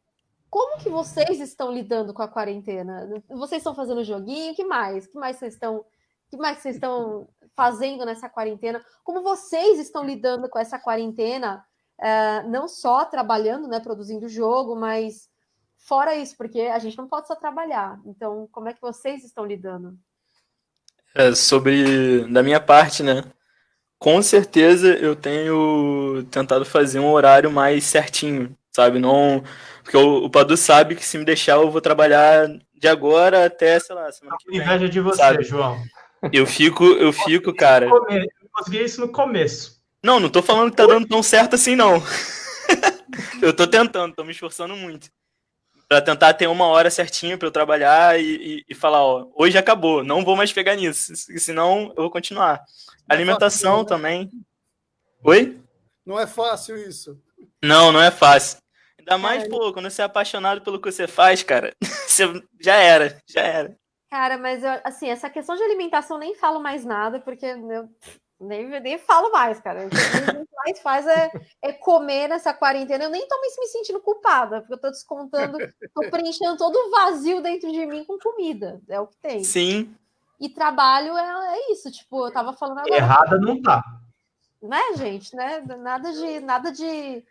como que vocês estão lidando com a quarentena? Vocês estão fazendo joguinho? que mais? que mais vocês estão? que mais vocês estão fazendo nessa quarentena? Como vocês estão lidando com essa quarentena? É, não só trabalhando, né, produzindo jogo, mas fora isso, porque a gente não pode só trabalhar. Então, como é que vocês estão lidando? É, sobre da minha parte, né? Com certeza eu tenho tentado fazer um horário mais certinho, sabe? Não, porque o, o Padu sabe que se me deixar eu vou trabalhar de agora até, sei lá, semana que vem. Inveja de você, sabe? João. Eu fico, eu fico, cara. Eu consegui isso no começo. Não, não tô falando que tá dando tão certo assim, não. eu tô tentando, tô me esforçando muito para tentar ter uma hora certinha para eu trabalhar e, e, e, falar, ó, hoje acabou, não vou mais pegar nisso, senão eu vou continuar. Não é Alimentação é fácil, também. Oi? Não é fácil isso. Não, não é fácil. Ainda mais, é. pô, quando você é apaixonado pelo que você faz, cara, você já era, já era. Cara, mas eu, assim, essa questão de alimentação nem falo mais nada, porque eu, nem, nem falo mais, cara. O que a gente mais faz é, é, comer nessa quarentena. Eu nem tô me sentindo culpada, porque eu tô descontando, tô preenchendo todo o vazio dentro de mim com comida. É o que tem. Sim. E trabalho é, é isso, tipo, eu tava falando agora. Errada não tá. Né, gente? Né? Nada de. Nada de.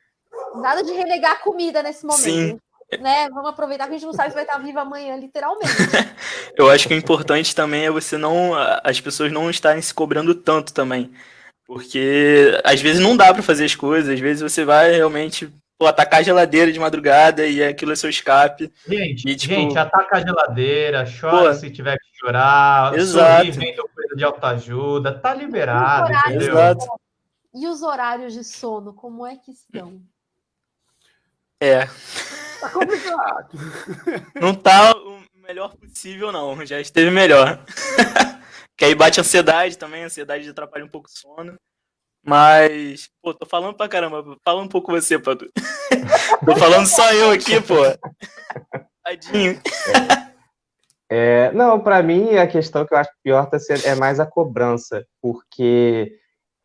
Nada de renegar comida nesse momento. Sim né? Vamos aproveitar que a gente não sabe se vai estar viva amanhã, literalmente. Eu acho que o importante também é você não. as pessoas não estarem se cobrando tanto também. Porque às vezes não dá para fazer as coisas, às vezes você vai realmente pô, atacar a geladeira de madrugada e aquilo é seu escape. Gente, e, tipo... gente ataca a geladeira, chora pô, se tiver que chorar, exato. sorri vendo coisa de autoajuda, tá liberado, entendeu? Exato. E os horários de sono, como é que estão? É. Tá complicado. Não tá o melhor possível, não. Já esteve melhor. que aí bate ansiedade também, a ansiedade atrapalha um pouco o sono. Mas, pô, tô falando pra caramba. Fala um pouco você, Padu. tô falando só eu aqui, pô. Tadinho. É, não, para mim a questão que eu acho pior tá sendo, é mais a cobrança, porque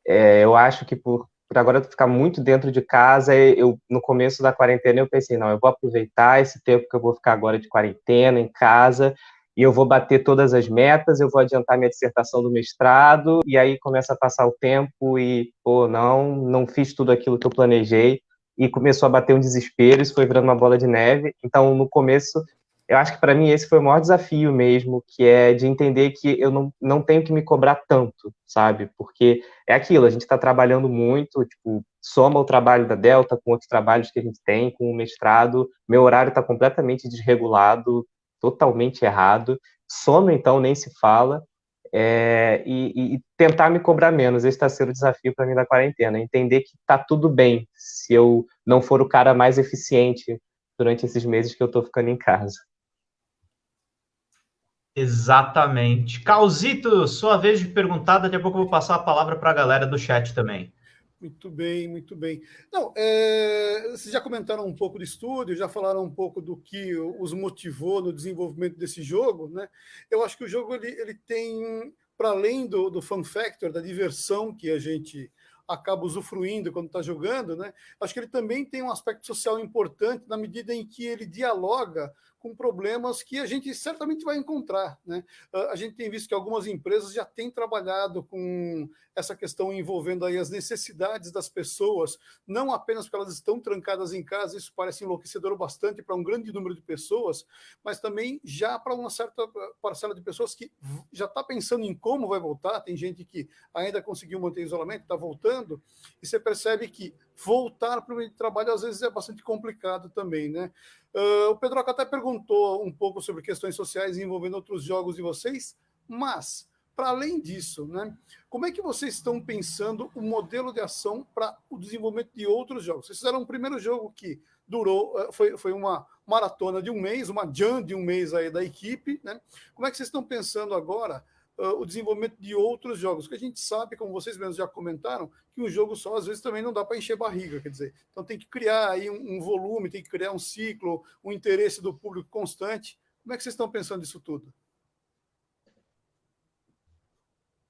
é, eu acho que por por agora ficar muito dentro de casa, eu no começo da quarentena eu pensei, não, eu vou aproveitar esse tempo que eu vou ficar agora de quarentena em casa e eu vou bater todas as metas, eu vou adiantar minha dissertação do mestrado e aí começa a passar o tempo e, pô, não, não fiz tudo aquilo que eu planejei e começou a bater um desespero, isso foi virando uma bola de neve. Então, no começo, eu acho que para mim esse foi o maior desafio mesmo, que é de entender que eu não, não tenho que me cobrar tanto, sabe? Porque é aquilo, a gente está trabalhando muito, tipo, soma o trabalho da Delta com outros trabalhos que a gente tem, com o mestrado, meu horário está completamente desregulado, totalmente errado, sono então nem se fala, é, e, e, tentar me cobrar menos, esse está sendo o desafio para mim da quarentena, entender que está tudo bem se eu não for o cara mais eficiente durante esses meses que eu estou ficando em casa. Exatamente. Calzito, sua vez de perguntar, daqui a pouco eu vou passar a palavra para a galera do chat também. Muito bem, muito bem. Não, é, vocês já comentaram um pouco do estúdio, já falaram um pouco do que os motivou no desenvolvimento desse jogo, né? Eu acho que o jogo ele, ele tem, para além do, do fun factor, da diversão que a gente acaba usufruindo quando está jogando, né? Acho que ele também tem um aspecto social importante na medida em que ele dialoga com problemas que a gente certamente vai encontrar. Né? Ah, a gente tem visto que algumas empresas já têm trabalhado com essa questão envolvendo aí as necessidades das pessoas, não apenas porque elas estão trancadas em casa, isso parece enlouquecedor bastante para um grande número de pessoas, mas também já para uma certa parcela de pessoas que já está pensando em como vai voltar. Tem gente que ainda conseguiu manter isolamento, está voltando, e você percebe que voltar para o meio de trabalho às vezes é bastante complicado também, né? Uh, o Pedro até perguntou um pouco sobre questões sociais envolvendo outros jogos de vocês, mas para além disso, né, como é que vocês estão pensando o modelo de ação para o desenvolvimento de outros jogos? Vocês fizeram um primeiro jogo que durou, foi, foi uma maratona de um mês, uma jam de um mês aí da equipe, né? Como é que vocês estão pensando agora uh, o desenvolvimento de outros jogos, que a gente sabe, como vocês mesmos já comentaram, que um jogo só às vezes também não dá para encher barriga, quer dizer, então tem que criar aí um, um, volume, tem que criar um ciclo, um interesse do público constante. Como é que vocês estão pensando nisso tudo?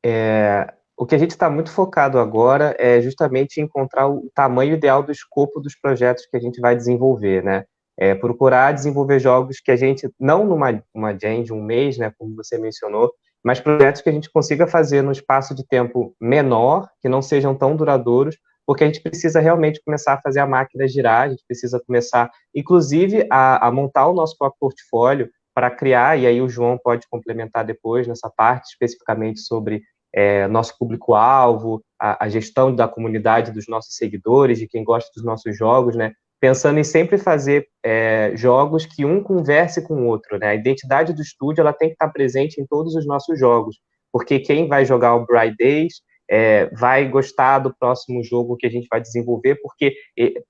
É, o que a gente está muito focado agora é justamente encontrar o tamanho ideal do escopo dos projetos que a gente vai desenvolver, né? É, procurar desenvolver jogos que a gente, não numa uma de um mês, né, como você mencionou, mas projetos que a gente consiga fazer no espaço de tempo menor, que não sejam tão duradouros, porque a gente precisa realmente começar a fazer a máquina girar, a gente precisa começar, inclusive, a, a montar o nosso próprio portfólio para criar, e aí o João pode complementar depois nessa parte, especificamente sobre é, nosso público-alvo, a, a, gestão da comunidade, dos nossos seguidores, de quem gosta dos nossos jogos, né? Pensando em sempre fazer é, jogos que um converse com o outro, né? A identidade do estúdio ela tem que estar presente em todos os nossos jogos, porque quem vai jogar o Bright Days é, vai gostar do próximo jogo que a gente vai desenvolver, porque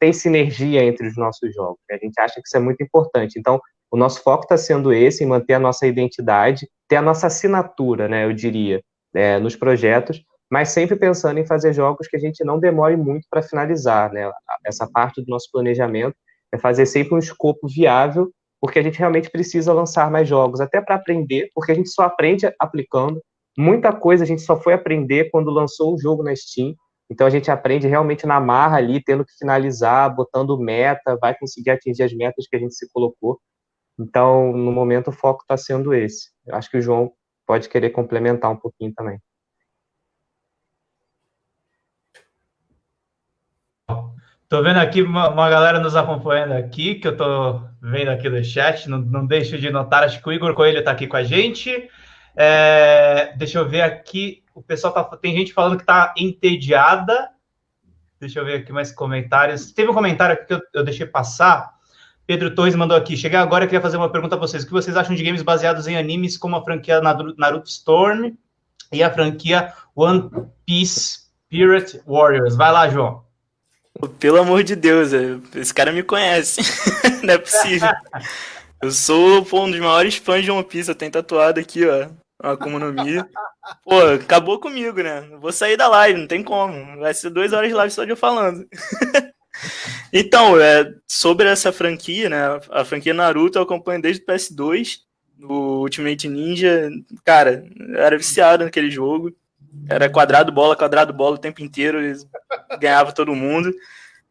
tem sinergia entre os nossos jogos. Né? A gente acha que isso é muito importante. Então, o nosso foco está sendo esse, em manter a nossa identidade, ter a nossa assinatura, né? Eu diria, é, nos projetos, mas sempre pensando em fazer jogos que a gente não demore muito para finalizar, né? Essa parte do nosso planejamento é fazer sempre um escopo viável, porque a gente realmente precisa lançar mais jogos, até para aprender, porque a gente só aprende aplicando. Muita coisa a gente só foi aprender quando lançou o jogo na Steam. Então a gente aprende realmente na marra ali, tendo que finalizar, botando meta, vai conseguir atingir as metas que a gente se colocou. Então, no momento, o foco está sendo esse. Eu acho que o João pode querer complementar um pouquinho também. Tô vendo aqui uma, uma, galera nos acompanhando aqui, que eu tô vendo aqui no chat, não, não deixo de notar, acho que o Igor Coelho tá aqui com a gente. É, deixa eu ver aqui, o pessoal tá, tem gente falando que tá entediada. Deixa eu ver aqui mais comentários. Teve um comentário aqui que eu, eu deixei passar. Pedro Torres mandou aqui. Cheguei agora e queria fazer uma pergunta para vocês. O que vocês acham de games baseados em animes como a franquia Naruto Storm e a franquia One Piece Pirate Warriors? Vai lá, João. Pelo amor de Deus, é, esse cara me conhece. Não é possível. Eu sou pô, um dos maiores fãs de One Piece. Eu tenho tatuado aqui, ó. Uma Akuma no Mi. Pô, acabou comigo, né? Vou sair da live, não tem como. Vai ser duas horas de live só de eu falando. então, é, sobre essa franquia, né? A franquia Naruto eu acompanho desde o PS2. No Ultimate Ninja, cara, eu era viciado naquele jogo. Era quadrado bola, quadrado bola o tempo inteiro, ganhava todo mundo.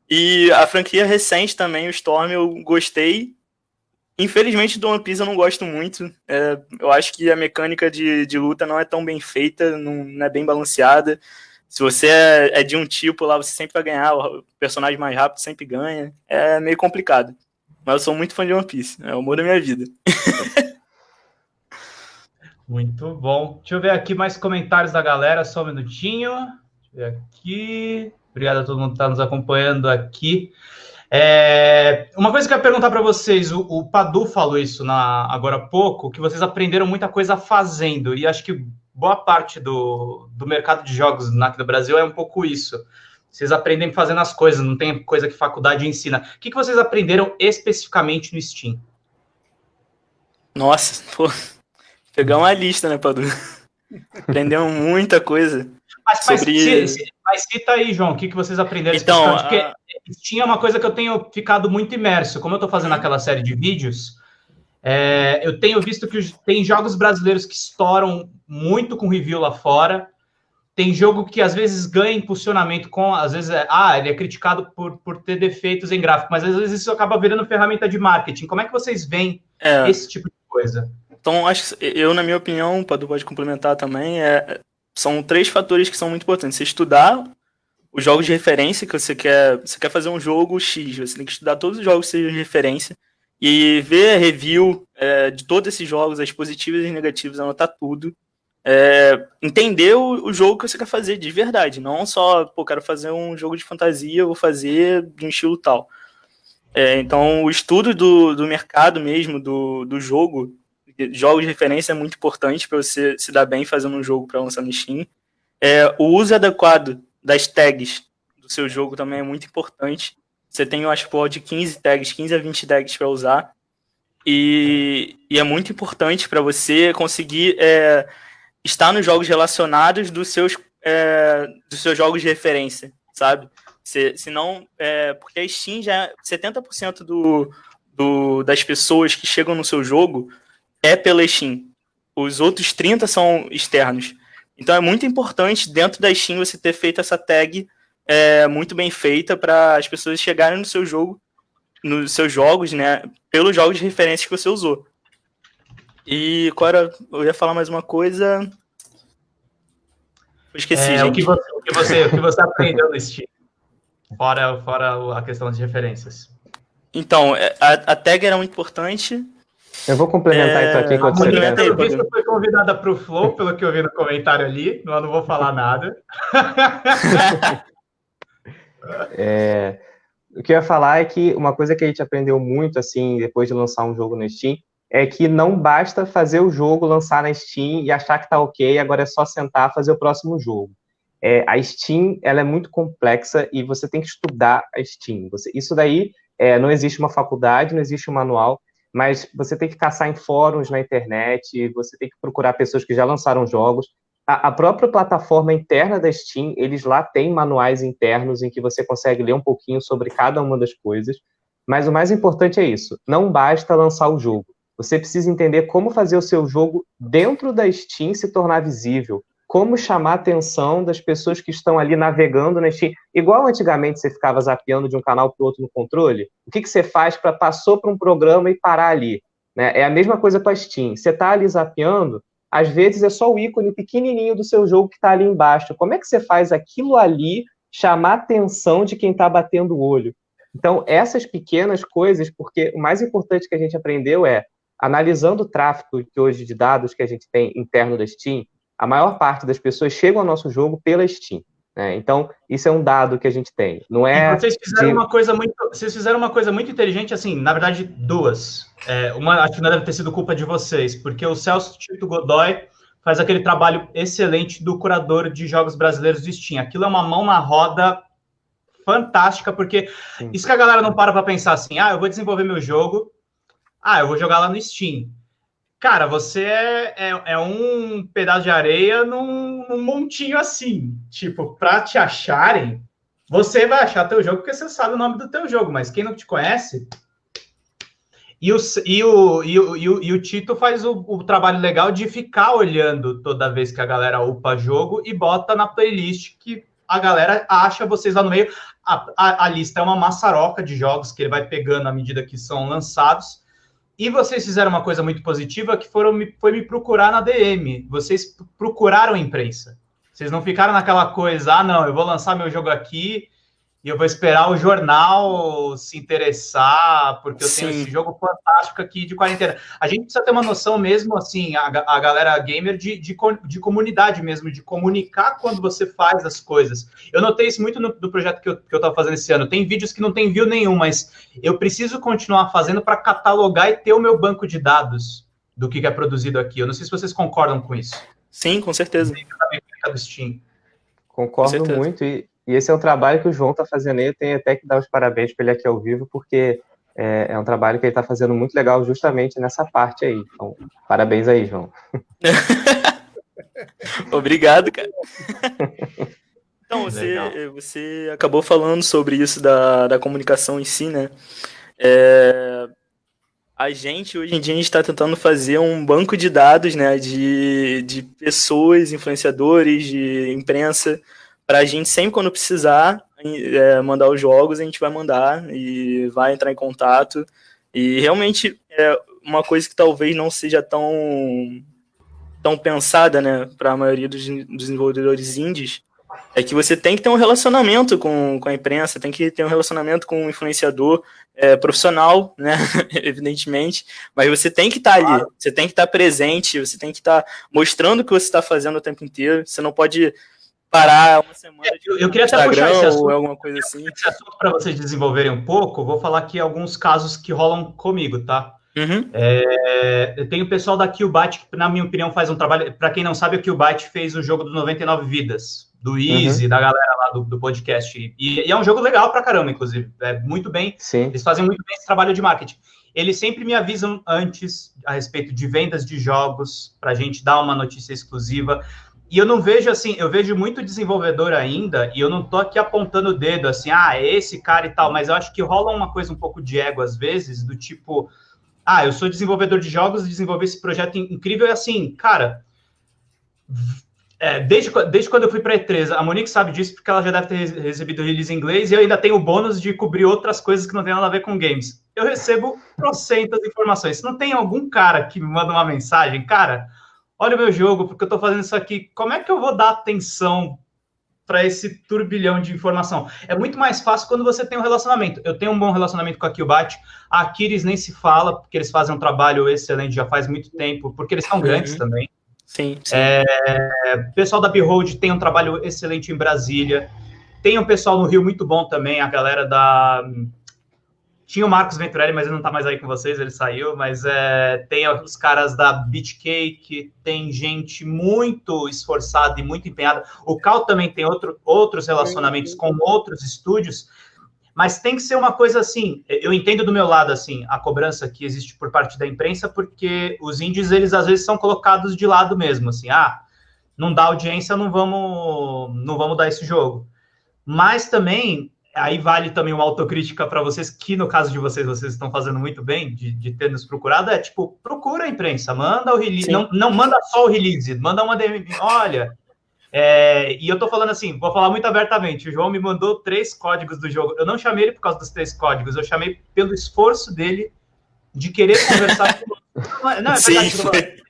E a franquia recente também, o Storm, eu gostei. Infelizmente, do One Piece eu não gosto muito. É, eu acho que a mecânica de, de luta não é tão bem feita, não, não é bem balanceada. Se você é, é, de um tipo lá, você sempre vai ganhar, o personagem mais rápido sempre ganha. É meio complicado. Mas eu sou muito fã de One Piece, é o amor da minha vida. Muito bom. Deixa eu ver aqui mais comentários da galera, só um minutinho. Deixa eu ver aqui. Obrigado a todo mundo que está nos acompanhando aqui. É, uma coisa que eu ia perguntar para vocês, o, o, Padu falou isso na, agora há pouco, que vocês aprenderam muita coisa fazendo, e acho que boa parte do, do mercado de jogos aqui do Brasil é um pouco isso. Vocês aprendem fazendo as coisas, não tem coisa que faculdade ensina. O que, que vocês aprenderam especificamente no Steam? Nossa, pô, pegar uma lista, né, Padu? Aprendeu muita coisa. Mas, sobre... mas, mas cita aí, João, o que, que vocês aprenderam? Então, Porque a... tinha uma coisa que eu tenho ficado muito imerso. Como eu estou fazendo aquela série de vídeos, é, eu tenho visto que tem jogos brasileiros que estouram muito com review lá fora. tem jogo que às vezes ganha impulsionamento com, às vezes, é, ah, ele é criticado por, por ter defeitos em gráfico, mas às vezes isso acaba virando ferramenta de marketing. Como é que vocês veem é. esse tipo de coisa? Então, acho que eu, na minha opinião, o Padu pode complementar também, é, são três fatores que são muito importantes. Você estudar os jogos de referência que você quer. Você quer fazer um jogo X, você tem que estudar todos os jogos que sejam de referência e ver review é, de todos esses jogos, as positivas e as negativas, anotar tudo. É, entender o, o, jogo que você quer fazer de verdade, não só, pô, quero fazer um jogo de fantasia, vou fazer de um estilo tal. É, então, o estudo do, do mercado mesmo, do, do jogo, jogos de referência é muito importante para você se dar bem fazendo um jogo para lançar no Steam. É, o uso adequado das tags do seu jogo também é muito importante. Você tem, eu acho, por de 15 tags, 15 a 20 tags para usar. E, e, é muito importante para você conseguir é, estar nos jogos relacionados dos seus, é, dos seus jogos de referência, sabe? Se, senão, é, porque a Steam já 70% do, do, das pessoas que chegam no seu jogo é pela Steam. Os outros 30 são externos. Então é muito importante dentro da Steam você ter feito essa tag é, muito bem feita para as pessoas chegarem no seu jogo, nos seus jogos, né? Pelos jogos de referência que você usou. E agora eu ia falar mais uma coisa. Eu esqueci, é, gente. O que, você, o, que você, o que você aprendeu no Steam? Fora, fora a questão de referências. Então, é, a, a tag era muito importante. Eu vou complementar é... então aqui enquanto você pensa. A entrevista foi convidada para o Flow, pelo que eu vi no comentário ali, eu não vou falar nada. é... O que eu ia falar é que uma coisa que a gente aprendeu muito, assim, depois de lançar um jogo no Steam, é que não basta fazer o jogo, lançar na Steam e achar que tá ok, agora é só sentar fazer o próximo jogo. É, a Steam, ela é muito complexa e você tem que estudar a Steam. Você, isso daí, é, não existe uma faculdade, não existe um manual, mas você tem que caçar em fóruns na internet, você tem que procurar pessoas que já lançaram jogos. A, a, própria plataforma interna da Steam, eles lá têm manuais internos em que você consegue ler um pouquinho sobre cada uma das coisas. Mas o mais importante é isso: não basta lançar o jogo. Você precisa entender como fazer o seu jogo dentro da Steam se tornar visível, como chamar a atenção das pessoas que estão ali navegando na Steam. Igual antigamente você ficava zapeando de um canal para o outro no controle, o que, que você faz para passou para um programa e parar ali? Né? É a mesma coisa com a Steam. Você está ali zapeando, às vezes é só o ícone pequenininho do seu jogo que está ali embaixo. Como é que você faz aquilo ali chamar a atenção de quem está batendo o olho? Então, essas pequenas coisas, porque o mais importante que a gente aprendeu é, analisando o tráfego que hoje de dados que a gente tem interno da Steam, a maior parte das pessoas chegam ao nosso jogo pela Steam. Né? Então, isso é um dado que a gente tem. Não é. E vocês fizeram de... uma coisa muito. Vocês fizeram uma coisa muito inteligente, assim, na verdade, duas. É, uma acho que não deve ter sido culpa de vocês, porque o Celso Tito Godoy faz aquele trabalho excelente do curador de jogos brasileiros do Steam. Aquilo é uma mão na roda fantástica, porque Sim. isso que a galera não para para pensar assim, ah, eu vou desenvolver meu jogo, ah, eu vou jogar lá no Steam. Cara, você é, é, é, um pedaço de areia num, num montinho assim. Tipo, para te acharem, você vai achar teu jogo porque você sabe o nome do teu jogo, mas quem não te conhece. E o, e o, e o, e o, e o Tito faz o, o, trabalho legal de ficar olhando toda vez que a galera upa jogo e bota na playlist que a galera acha vocês lá no meio. A, a, a lista é uma maçaroca de jogos que ele vai pegando à medida que são lançados e vocês fizeram uma coisa muito positiva que foram foi me procurar na DM. Vocês procuraram a imprensa. Vocês não ficaram naquela coisa, ah, não, eu vou lançar meu jogo aqui e eu vou esperar o jornal se interessar, porque eu Sim. tenho esse jogo fantástico aqui de quarentena. A gente precisa ter uma noção mesmo, assim, a, a galera gamer, de, de, de, comunidade mesmo, de comunicar quando você faz as coisas. Eu notei isso muito no, no projeto que eu, que eu tava fazendo esse ano. Tem vídeos que não tem view nenhum, mas eu preciso continuar fazendo para catalogar e ter o meu banco de dados do que é produzido aqui. Eu não sei se vocês concordam com isso. Sim, com certeza. Concordo com muito e e esse é um trabalho que o João está fazendo aí. Eu tenho até que dar os parabéns para ele aqui ao vivo, porque é, é um trabalho que ele está fazendo muito legal justamente nessa parte aí. Então, parabéns aí, João. Obrigado, cara. Então, você, você acabou falando sobre isso da, da comunicação em si, né? É, a gente, hoje em dia, a gente está tentando fazer um banco de dados, né, de, de pessoas, influenciadores, de imprensa, para a gente, sempre quando precisar é, mandar os jogos, a gente vai mandar e vai entrar em contato. E realmente é uma coisa que talvez não seja tão, tão pensada, né, para a maioria dos desenvolvedores indies, é que você tem que ter um relacionamento com, com a imprensa, tem que ter um relacionamento com o um influenciador é, profissional, né, evidentemente, mas você tem que estar tá ali, você tem que estar tá presente, você tem que estar tá mostrando o que você está fazendo o tempo inteiro, você não pode parar uma semana de eu, eu queria até puxar esse assunto, alguma coisa assim. Esse assunto para vocês desenvolverem um pouco, vou falar aqui alguns casos que rolam comigo, tá? Uhum. É, tem o pessoal da Killbyte, que, na minha opinião, faz um trabalho. Para quem não sabe, o Killbyte fez o jogo do 99 Vidas, do Easy, uhum. da galera lá do, do podcast. E, e, é um jogo legal pra caramba, inclusive. É muito bem. Sim. Eles fazem muito bem esse trabalho de marketing. Eles sempre me avisam antes a respeito de vendas de jogos, para a gente dar uma notícia exclusiva. E eu não vejo assim, eu vejo muito desenvolvedor ainda, e eu não tô aqui apontando o dedo assim, ah, é esse cara e tal, mas eu acho que rola uma coisa um pouco de ego às vezes, do tipo, ah, eu sou desenvolvedor de jogos, desenvolvi esse projeto incrível, e assim, cara, é, desde, desde quando eu fui para E3, a Monique sabe disso porque ela já deve ter recebido release em inglês e eu ainda tenho o bônus de cobrir outras coisas que não tem nada a ver com games. Eu recebo trocentas informações. Se não tem algum cara que me manda uma mensagem, cara, olha o meu jogo, porque eu estou fazendo isso aqui, como é que eu vou dar atenção para esse turbilhão de informação? É muito mais fácil quando você tem um relacionamento. Eu tenho um bom relacionamento com a Killbat, a Aquiles nem se fala, porque eles fazem um trabalho excelente já faz muito tempo, porque eles são grandes uhum. também. Sim. sim. É, o pessoal da Behold tem um trabalho excelente em Brasília. Tem um pessoal no Rio muito bom também, a galera da. Tinha o Marcos Venturelli, mas ele não está mais aí com vocês, ele saiu. Mas é, tem os caras da Beatcake, tem gente muito esforçada e muito empenhada. O Cal também tem outro, outros relacionamentos com outros estúdios mas tem que ser uma coisa assim. Eu entendo do meu lado assim a cobrança que existe por parte da imprensa, porque os índios eles às vezes são colocados de lado mesmo, assim, ah, não dá audiência, não vamos, não vamos dar esse jogo. Mas também aí vale também uma autocrítica para vocês, que no caso de vocês, vocês estão fazendo muito bem de, de ter nos procurado, é tipo, procura a imprensa, manda o release, não, não manda só o release, manda uma DM, olha, é, e eu tô falando assim, vou falar muito abertamente. O João me mandou três códigos do jogo. Eu não chamei ele por causa dos três códigos, eu chamei pelo esforço dele de querer conversar com. Não, é verdade,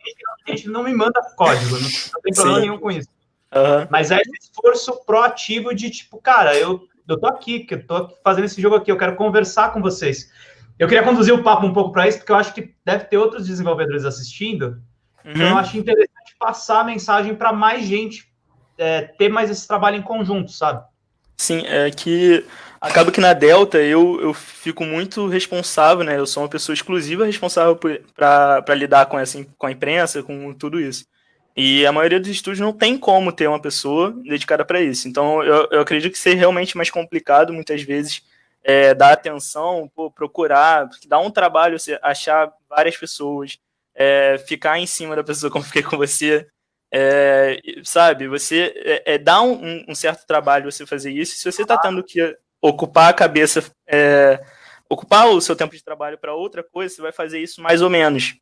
a gente não me manda código, não, não tem problema Sim. nenhum com isso. Uhum. Mas é esse esforço proativo de tipo, cara, eu, eu tô aqui, que eu tô fazendo esse jogo aqui, eu quero conversar com vocês. Eu queria conduzir o papo um pouco para isso, porque eu acho que deve ter outros desenvolvedores assistindo. Uhum. Então eu acho interessante passar a mensagem para mais gente é, ter mais esse trabalho em conjunto, sabe? Sim, é que acaba que na Delta eu, eu fico muito responsável, né? Eu sou uma pessoa exclusiva responsável para lidar com, essa, com a imprensa, com tudo isso. E a maioria dos estúdios não tem como ter uma pessoa dedicada para isso. Então eu, eu acredito que seja realmente mais complicado, muitas vezes, é, dar atenção, pô, procurar, dar um trabalho, você achar várias pessoas, é, ficar em cima da pessoa como fiquei com você, é, sabe, você é, é dá um, um, certo trabalho você fazer isso. Se você está tendo que ocupar a cabeça, é, ocupar o seu tempo de trabalho para outra coisa, você vai fazer isso mais ou menos.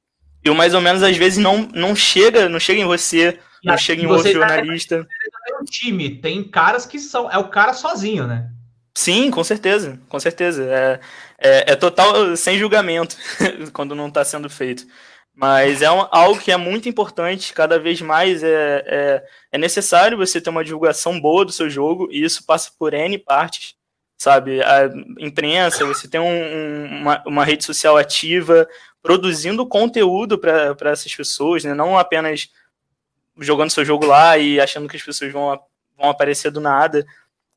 E o mais ou menos às vezes não, não chega, não chega em você, e não chega em outro jornalista. É um time, tem caras que são, é o cara sozinho, né? Sim, com certeza, com certeza. É, é, é total sem julgamento quando não está sendo feito. Mas é um, algo que é muito importante, cada vez mais é, é, é, necessário você ter uma divulgação boa do seu jogo, e isso passa por N partes, sabe? A imprensa, você tem um, um, uma, uma, rede social ativa, produzindo conteúdo para essas pessoas, né? não apenas jogando seu jogo lá e achando que as pessoas vão, vão aparecer do nada,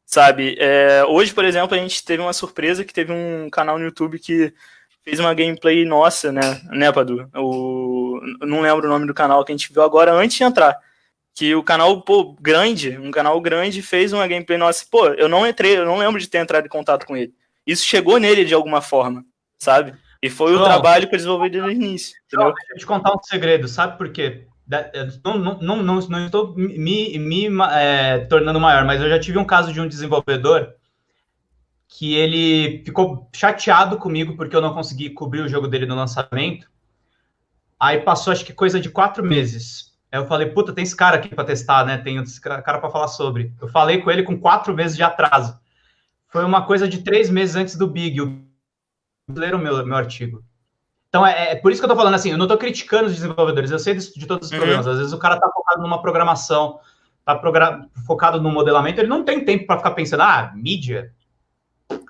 sabe? É, hoje, por exemplo, a gente teve uma surpresa que teve um canal no YouTube que fez uma gameplay nossa, né, né, Padu? O, não lembro o nome do canal que a gente viu agora antes de entrar. Que o canal, pô, grande, um canal grande, fez uma gameplay nossa. Pô, eu não entrei, eu não lembro de ter entrado em contato com ele. Isso chegou nele de alguma forma, sabe? E foi João, o trabalho que eu desenvolvi desde o início. João, deixa eu te contar um segredo, sabe por quê? Não, não, não, não, não estou me, me é, tornando maior, mas eu já tive um caso de um desenvolvedor que ele ficou chateado comigo porque eu não consegui cobrir o jogo dele no lançamento. Aí passou, acho que coisa de quatro meses. Aí eu falei, puta, tem esse cara aqui para testar, né? Tem esse cara para falar sobre. Eu falei com ele com quatro meses de atraso. Foi uma coisa de três meses antes do Big. O leram meu, meu artigo. Então, é, é, por isso que eu tô falando assim, eu não tô criticando os desenvolvedores, eu sei de, de todos os uhum. problemas. Às vezes o cara tá focado numa programação, tá focado no modelamento, ele não tem tempo para ficar pensando, ah, mídia.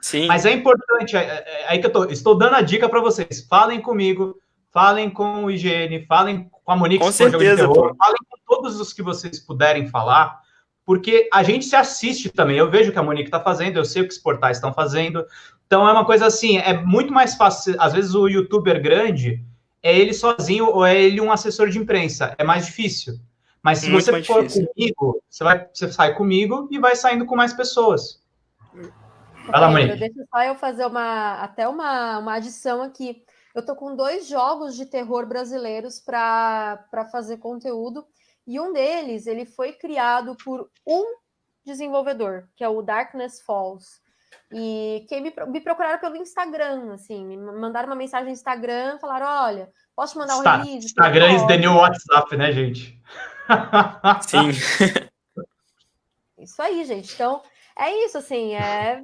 Sim. Mas é importante, é, é, é aí que eu tô, estou dando a dica para vocês. Falem comigo, falem com o IGN, falem com a Monique, com certeza, terror, falem com todos os que vocês puderem falar, porque a gente se assiste também. Eu vejo o que a Monique está fazendo, eu sei o que os portais estão fazendo. Então é uma coisa assim, é muito mais fácil. Às vezes o youtuber grande é ele sozinho ou é ele um assessor de imprensa. É mais difícil. Mas se muito você for difícil. comigo, você, vai, você sai comigo e vai saindo com mais pessoas. Vai lá, Monique. Deixa só eu fazer uma, até uma, uma adição aqui. Eu tô com dois jogos de terror brasileiros para fazer conteúdo. E um deles, ele foi criado por um desenvolvedor, que é o Darkness Falls. E quem me, me procuraram pelo Instagram, assim, me mandaram uma mensagem no Instagram, falaram, olha, posso te mandar um Está, release? Instagram is the new WhatsApp, né, gente? Sim. Isso aí, gente. Então, é isso, assim, é...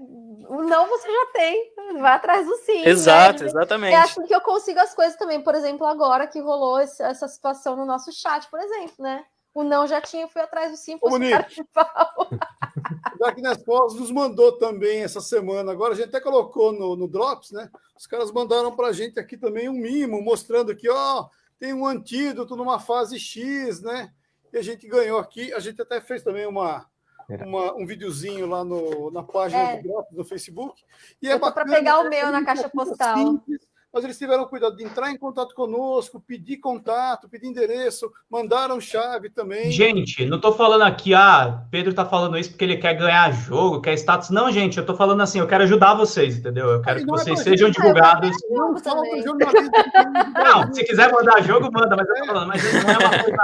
o não você já tem, vai atrás do sim. Né? Exato, né? exatamente. É assim que eu consigo as coisas também, por exemplo, agora que rolou essa situação no nosso chat, por exemplo, né? O não já tinha, fui atrás do sim, fosse cara de pau. Darkness Falls nos mandou também essa semana. Agora a gente até colocou no, no Drops, né? Os caras mandaram para a gente aqui também um mimo, mostrando que, ó, tem um antídoto numa fase X, né? E a gente ganhou aqui. A gente até fez também uma, uma, um videozinho lá no, na página é. do Drops, no Facebook. E é para pegar o meu na caixa postal. Simples, mas eles tiveram cuidado de entrar em contato conosco, pedir contato, pedir endereço, mandaram chave também. Gente, não estou falando aqui, ah, Pedro está falando isso porque ele quer ganhar jogo, quer status. Não, gente, eu estou falando assim, eu quero ajudar vocês, entendeu? Eu quero Aí, que é vocês é sejam divulgados. Não, não, se quiser mandar jogo, manda, mas eu tô falando, mas não é uma coisa.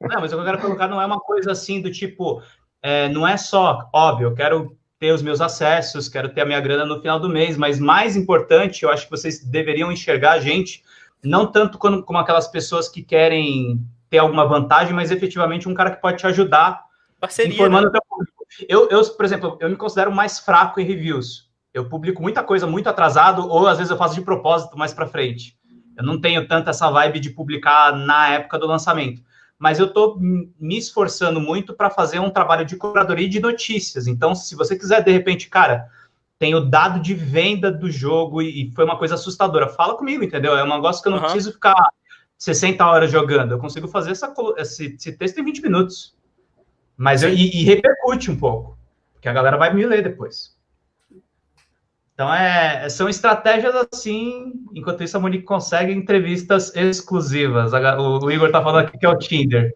Não, mas o que eu quero colocar não é uma coisa assim do tipo, é, não é só, óbvio, eu quero ter os meus acessos, quero ter a minha grana no final do mês, mas mais importante, eu acho que vocês deveriam enxergar a gente, não tanto como, como aquelas pessoas que querem ter alguma vantagem, mas efetivamente um cara que pode te ajudar Parceria, informando né? teu público. Eu, eu, por exemplo, eu me considero mais fraco em reviews. Eu publico muita coisa muito atrasado, ou às vezes eu faço de propósito mais para frente. Eu não tenho tanto essa vibe de publicar na época do lançamento mas eu estou me esforçando muito para fazer um trabalho de curadoria de notícias. Então, se você quiser, de repente, cara, tem o dado de venda do jogo e foi uma coisa assustadora, fala comigo, entendeu? É um negócio que eu não uhum. preciso ficar 60 horas jogando, eu consigo fazer essa, esse, esse texto em 20 minutos. Mas eu, e, e repercute um pouco, porque a galera vai me ler depois. Então, é, são estratégias assim. Enquanto isso, a Monique consegue entrevistas exclusivas. O, o Igor tá falando aqui que é o Tinder.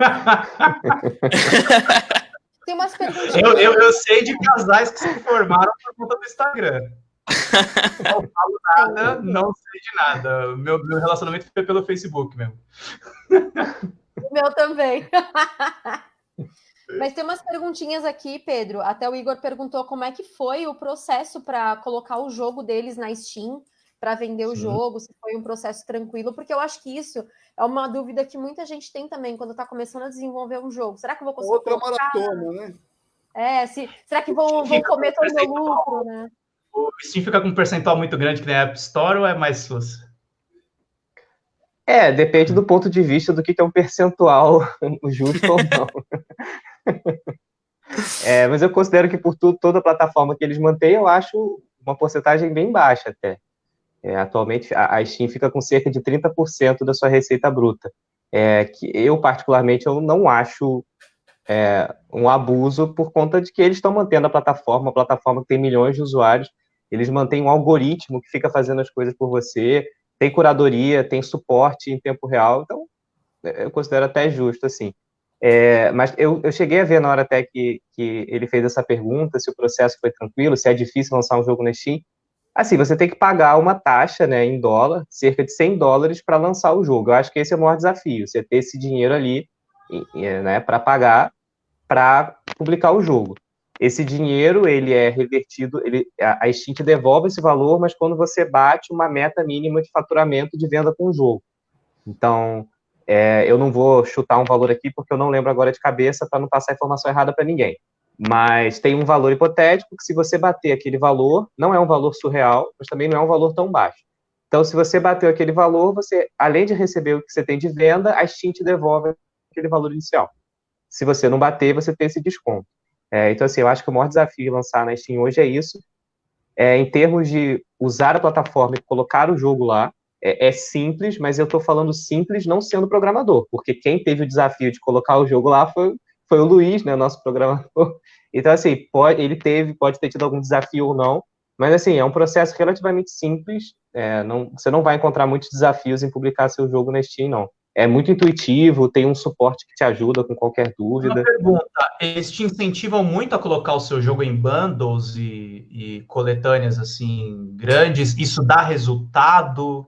Tem umas perguntas. Eu, eu, eu, sei de casais que se formaram por conta do Instagram. Não falo nada, não sei de nada. Meu, meu relacionamento foi pelo Facebook mesmo. O meu também. Mas tem umas perguntinhas aqui, Pedro. Até o Igor perguntou como é que foi o processo para colocar o jogo deles na Steam, para vender Sim. o jogo, se foi um processo tranquilo, porque eu acho que isso é uma dúvida que muita gente tem também quando está começando a desenvolver um jogo. Será que eu vou conseguir? Outra colocar? maratona, né? É, se, será que vão, vão comer todo o meu lucro, né? O Steam fica com um percentual muito grande que nem a App Store ou é mais suas? É, depende do ponto de vista do que é um percentual justo ou não. é, mas eu considero que por toda a plataforma que eles mantêm, eu acho uma porcentagem bem baixa até. É, atualmente, a, a, Steam fica com cerca de 30% da sua receita bruta. É, que eu, particularmente, eu não acho é, um abuso por conta de que eles estão mantendo a plataforma, a plataforma que tem milhões de usuários, eles mantêm um algoritmo que fica fazendo as coisas por você, tem curadoria, tem suporte em tempo real, então eu considero até justo, assim. É, mas eu, eu cheguei a ver na hora até que, que ele fez essa pergunta, se o processo foi tranquilo, se é difícil lançar um jogo na Steam. Assim, você tem que pagar uma taxa né, em dólar, cerca de 100 dólares, para lançar o jogo. Eu acho que esse é o maior desafio, você ter esse dinheiro ali né, para pagar para publicar o jogo. esse dinheiro ele é revertido, ele, a Steam te devolve esse valor, mas quando você bate uma meta mínima de faturamento de venda com o jogo. Então, é, eu não vou chutar um valor aqui porque eu não lembro agora de cabeça para não passar informação errada para ninguém. Mas tem um valor hipotético que se você bater aquele valor, não é um valor surreal, mas também não é um valor tão baixo. Então, se você bateu aquele valor, você, além de receber o que você tem de venda, a Steam te devolve aquele valor inicial. Se você não bater, você tem esse desconto. É, então, assim, eu acho que o maior desafio de lançar na Steam hoje é isso. É, em termos de usar a plataforma e colocar o jogo lá, é, é simples, mas eu estou falando simples não sendo programador, porque quem teve o desafio de colocar o jogo lá foi, foi o Luiz, né, nosso programador. Então, assim, pode, ele teve, pode ter tido algum desafio ou não, mas, assim, é um processo relativamente simples. É, não, você não vai encontrar muitos desafios em publicar seu jogo na Steam, não é muito intuitivo, tem um suporte que te ajuda com qualquer dúvida. Uma pergunta, eles te incentivam muito a colocar o seu jogo em bundles e, e coletâneas assim grandes? Isso dá resultado?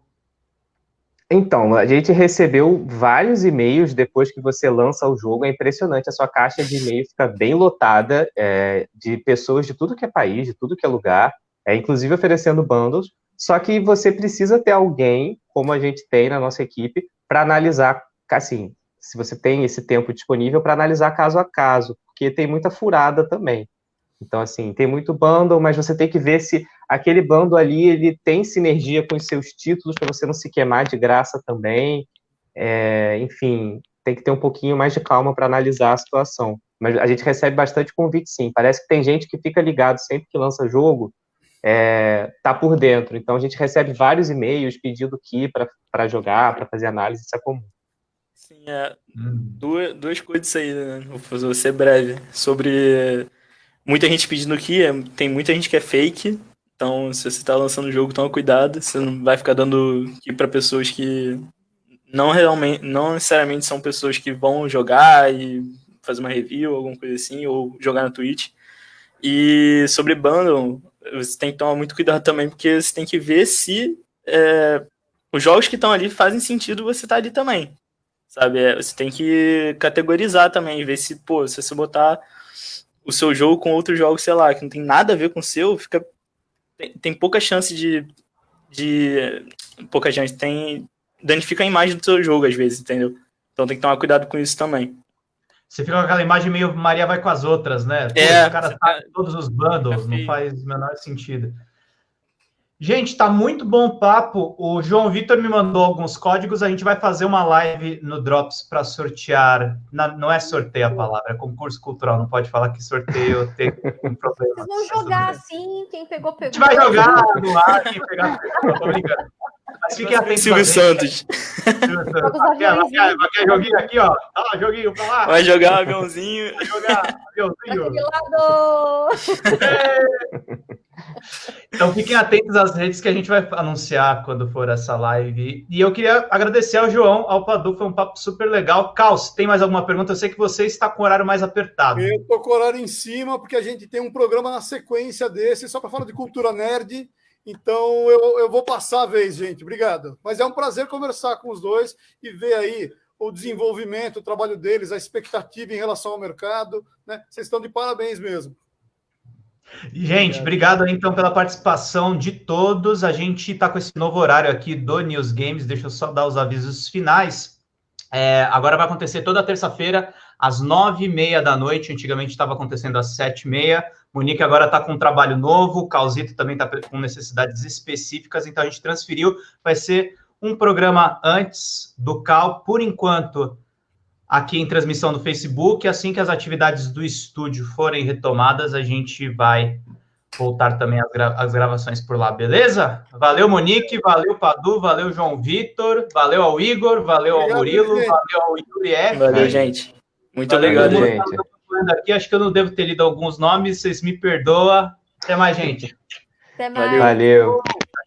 Então, a gente recebeu vários e-mails depois que você lança o jogo. É impressionante, a sua caixa de e-mail fica bem lotada é, de pessoas de tudo que é país, de tudo que é lugar, é, inclusive oferecendo bundles. Só que você precisa ter alguém, como a gente tem na nossa equipe, para analisar, assim, se você tem esse tempo disponível para analisar caso a caso, porque tem muita furada também. Então, assim, tem muito bundle, mas você tem que ver se aquele bundle ali ele tem sinergia com os seus títulos para você não se queimar de graça também. É, enfim, tem que ter um pouquinho mais de calma para analisar a situação. Mas a gente recebe bastante convite, sim. Parece que tem gente que fica ligado sempre que lança jogo, é, tá por dentro. Então a gente recebe vários e-mails pedindo que para jogar, para fazer análise, isso é comum. Sim, é, hum. duas, duas coisas aí, né? Vou ser breve. Sobre muita gente pedindo que, é, tem muita gente que é fake. Então, se você está lançando o jogo, toma cuidado. Você não vai ficar dando que para pessoas que não realmente, não necessariamente são pessoas que vão jogar e fazer uma review, alguma coisa assim, ou jogar na Twitch. E sobre bundle, você tem que tomar muito cuidado também, porque você tem que ver se é, os jogos que estão ali fazem sentido você estar tá ali também. Sabe? É, você tem que categorizar também, ver se, pô, se você botar o seu jogo com outros jogos, sei lá, que não tem nada a ver com o seu, fica. Tem, tem pouca chance de. de pouca chance, tem. danifica a imagem do seu jogo, às vezes, entendeu? Então tem que tomar cuidado com isso também. Você fica com aquela imagem meio Maria vai com as outras, né? É. Os caras tá todos os bundles, não faz o menor sentido. Gente, tá muito bom o papo. O João Vitor me mandou alguns códigos. A gente vai fazer uma live no Drops para sortear. não é sorteio a palavra, é concurso cultural. Não pode falar que sorteio tem um problema. Vocês vão jogar assim, quem pegou, pegou. A gente vai jogar no ar, quem pegar, pegou. Tô brincando. Mas fiquem atentos. Silvio Santos. Vai quer joguinho aqui, ó. Ah, joguinho pra lá. Vai jogar aviãozinho. Vai jogar aviãozinho. lado. Então fiquem atentos às redes que a gente vai anunciar quando for essa live. E eu queria agradecer ao João, ao Padu, foi um papo super legal. Caos, tem mais alguma pergunta? Eu sei que você está com o horário mais apertado. Eu estou com o horário em cima, porque a gente tem um programa na sequência desse, só para falar de cultura nerd. Então eu, eu vou passar a vez, gente. Obrigado. Mas é um prazer conversar com os dois e ver aí o desenvolvimento, o trabalho deles, a expectativa em relação ao mercado. Né? Vocês estão de parabéns mesmo. Gente, obrigado então pela participação de todos. A gente está com esse novo horário aqui do News Games. Deixa eu só dar os avisos finais. É, agora vai acontecer toda terça-feira, às nove e meia da noite. Antigamente estava acontecendo às sete e meia. Monique agora está com um trabalho novo, o Causito também está com necessidades específicas, então a gente transferiu. Vai ser um programa antes do Cal, por enquanto, aqui em transmissão do Facebook. Assim que as atividades do estúdio forem retomadas, a gente vai voltar também as, gra as gravações por lá, beleza? Valeu, Monique, valeu, Padu, valeu, João Vitor, valeu ao Igor, valeu ao Murilo, valeu ao Yuri F. Valeu, gente. Muito valeu, obrigado, gente aqui, acho que eu não devo ter lido alguns nomes, vocês me perdoam. Até mais, gente. Até mais. Valeu.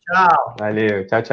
Tchau. Valeu. Tchau, tchau.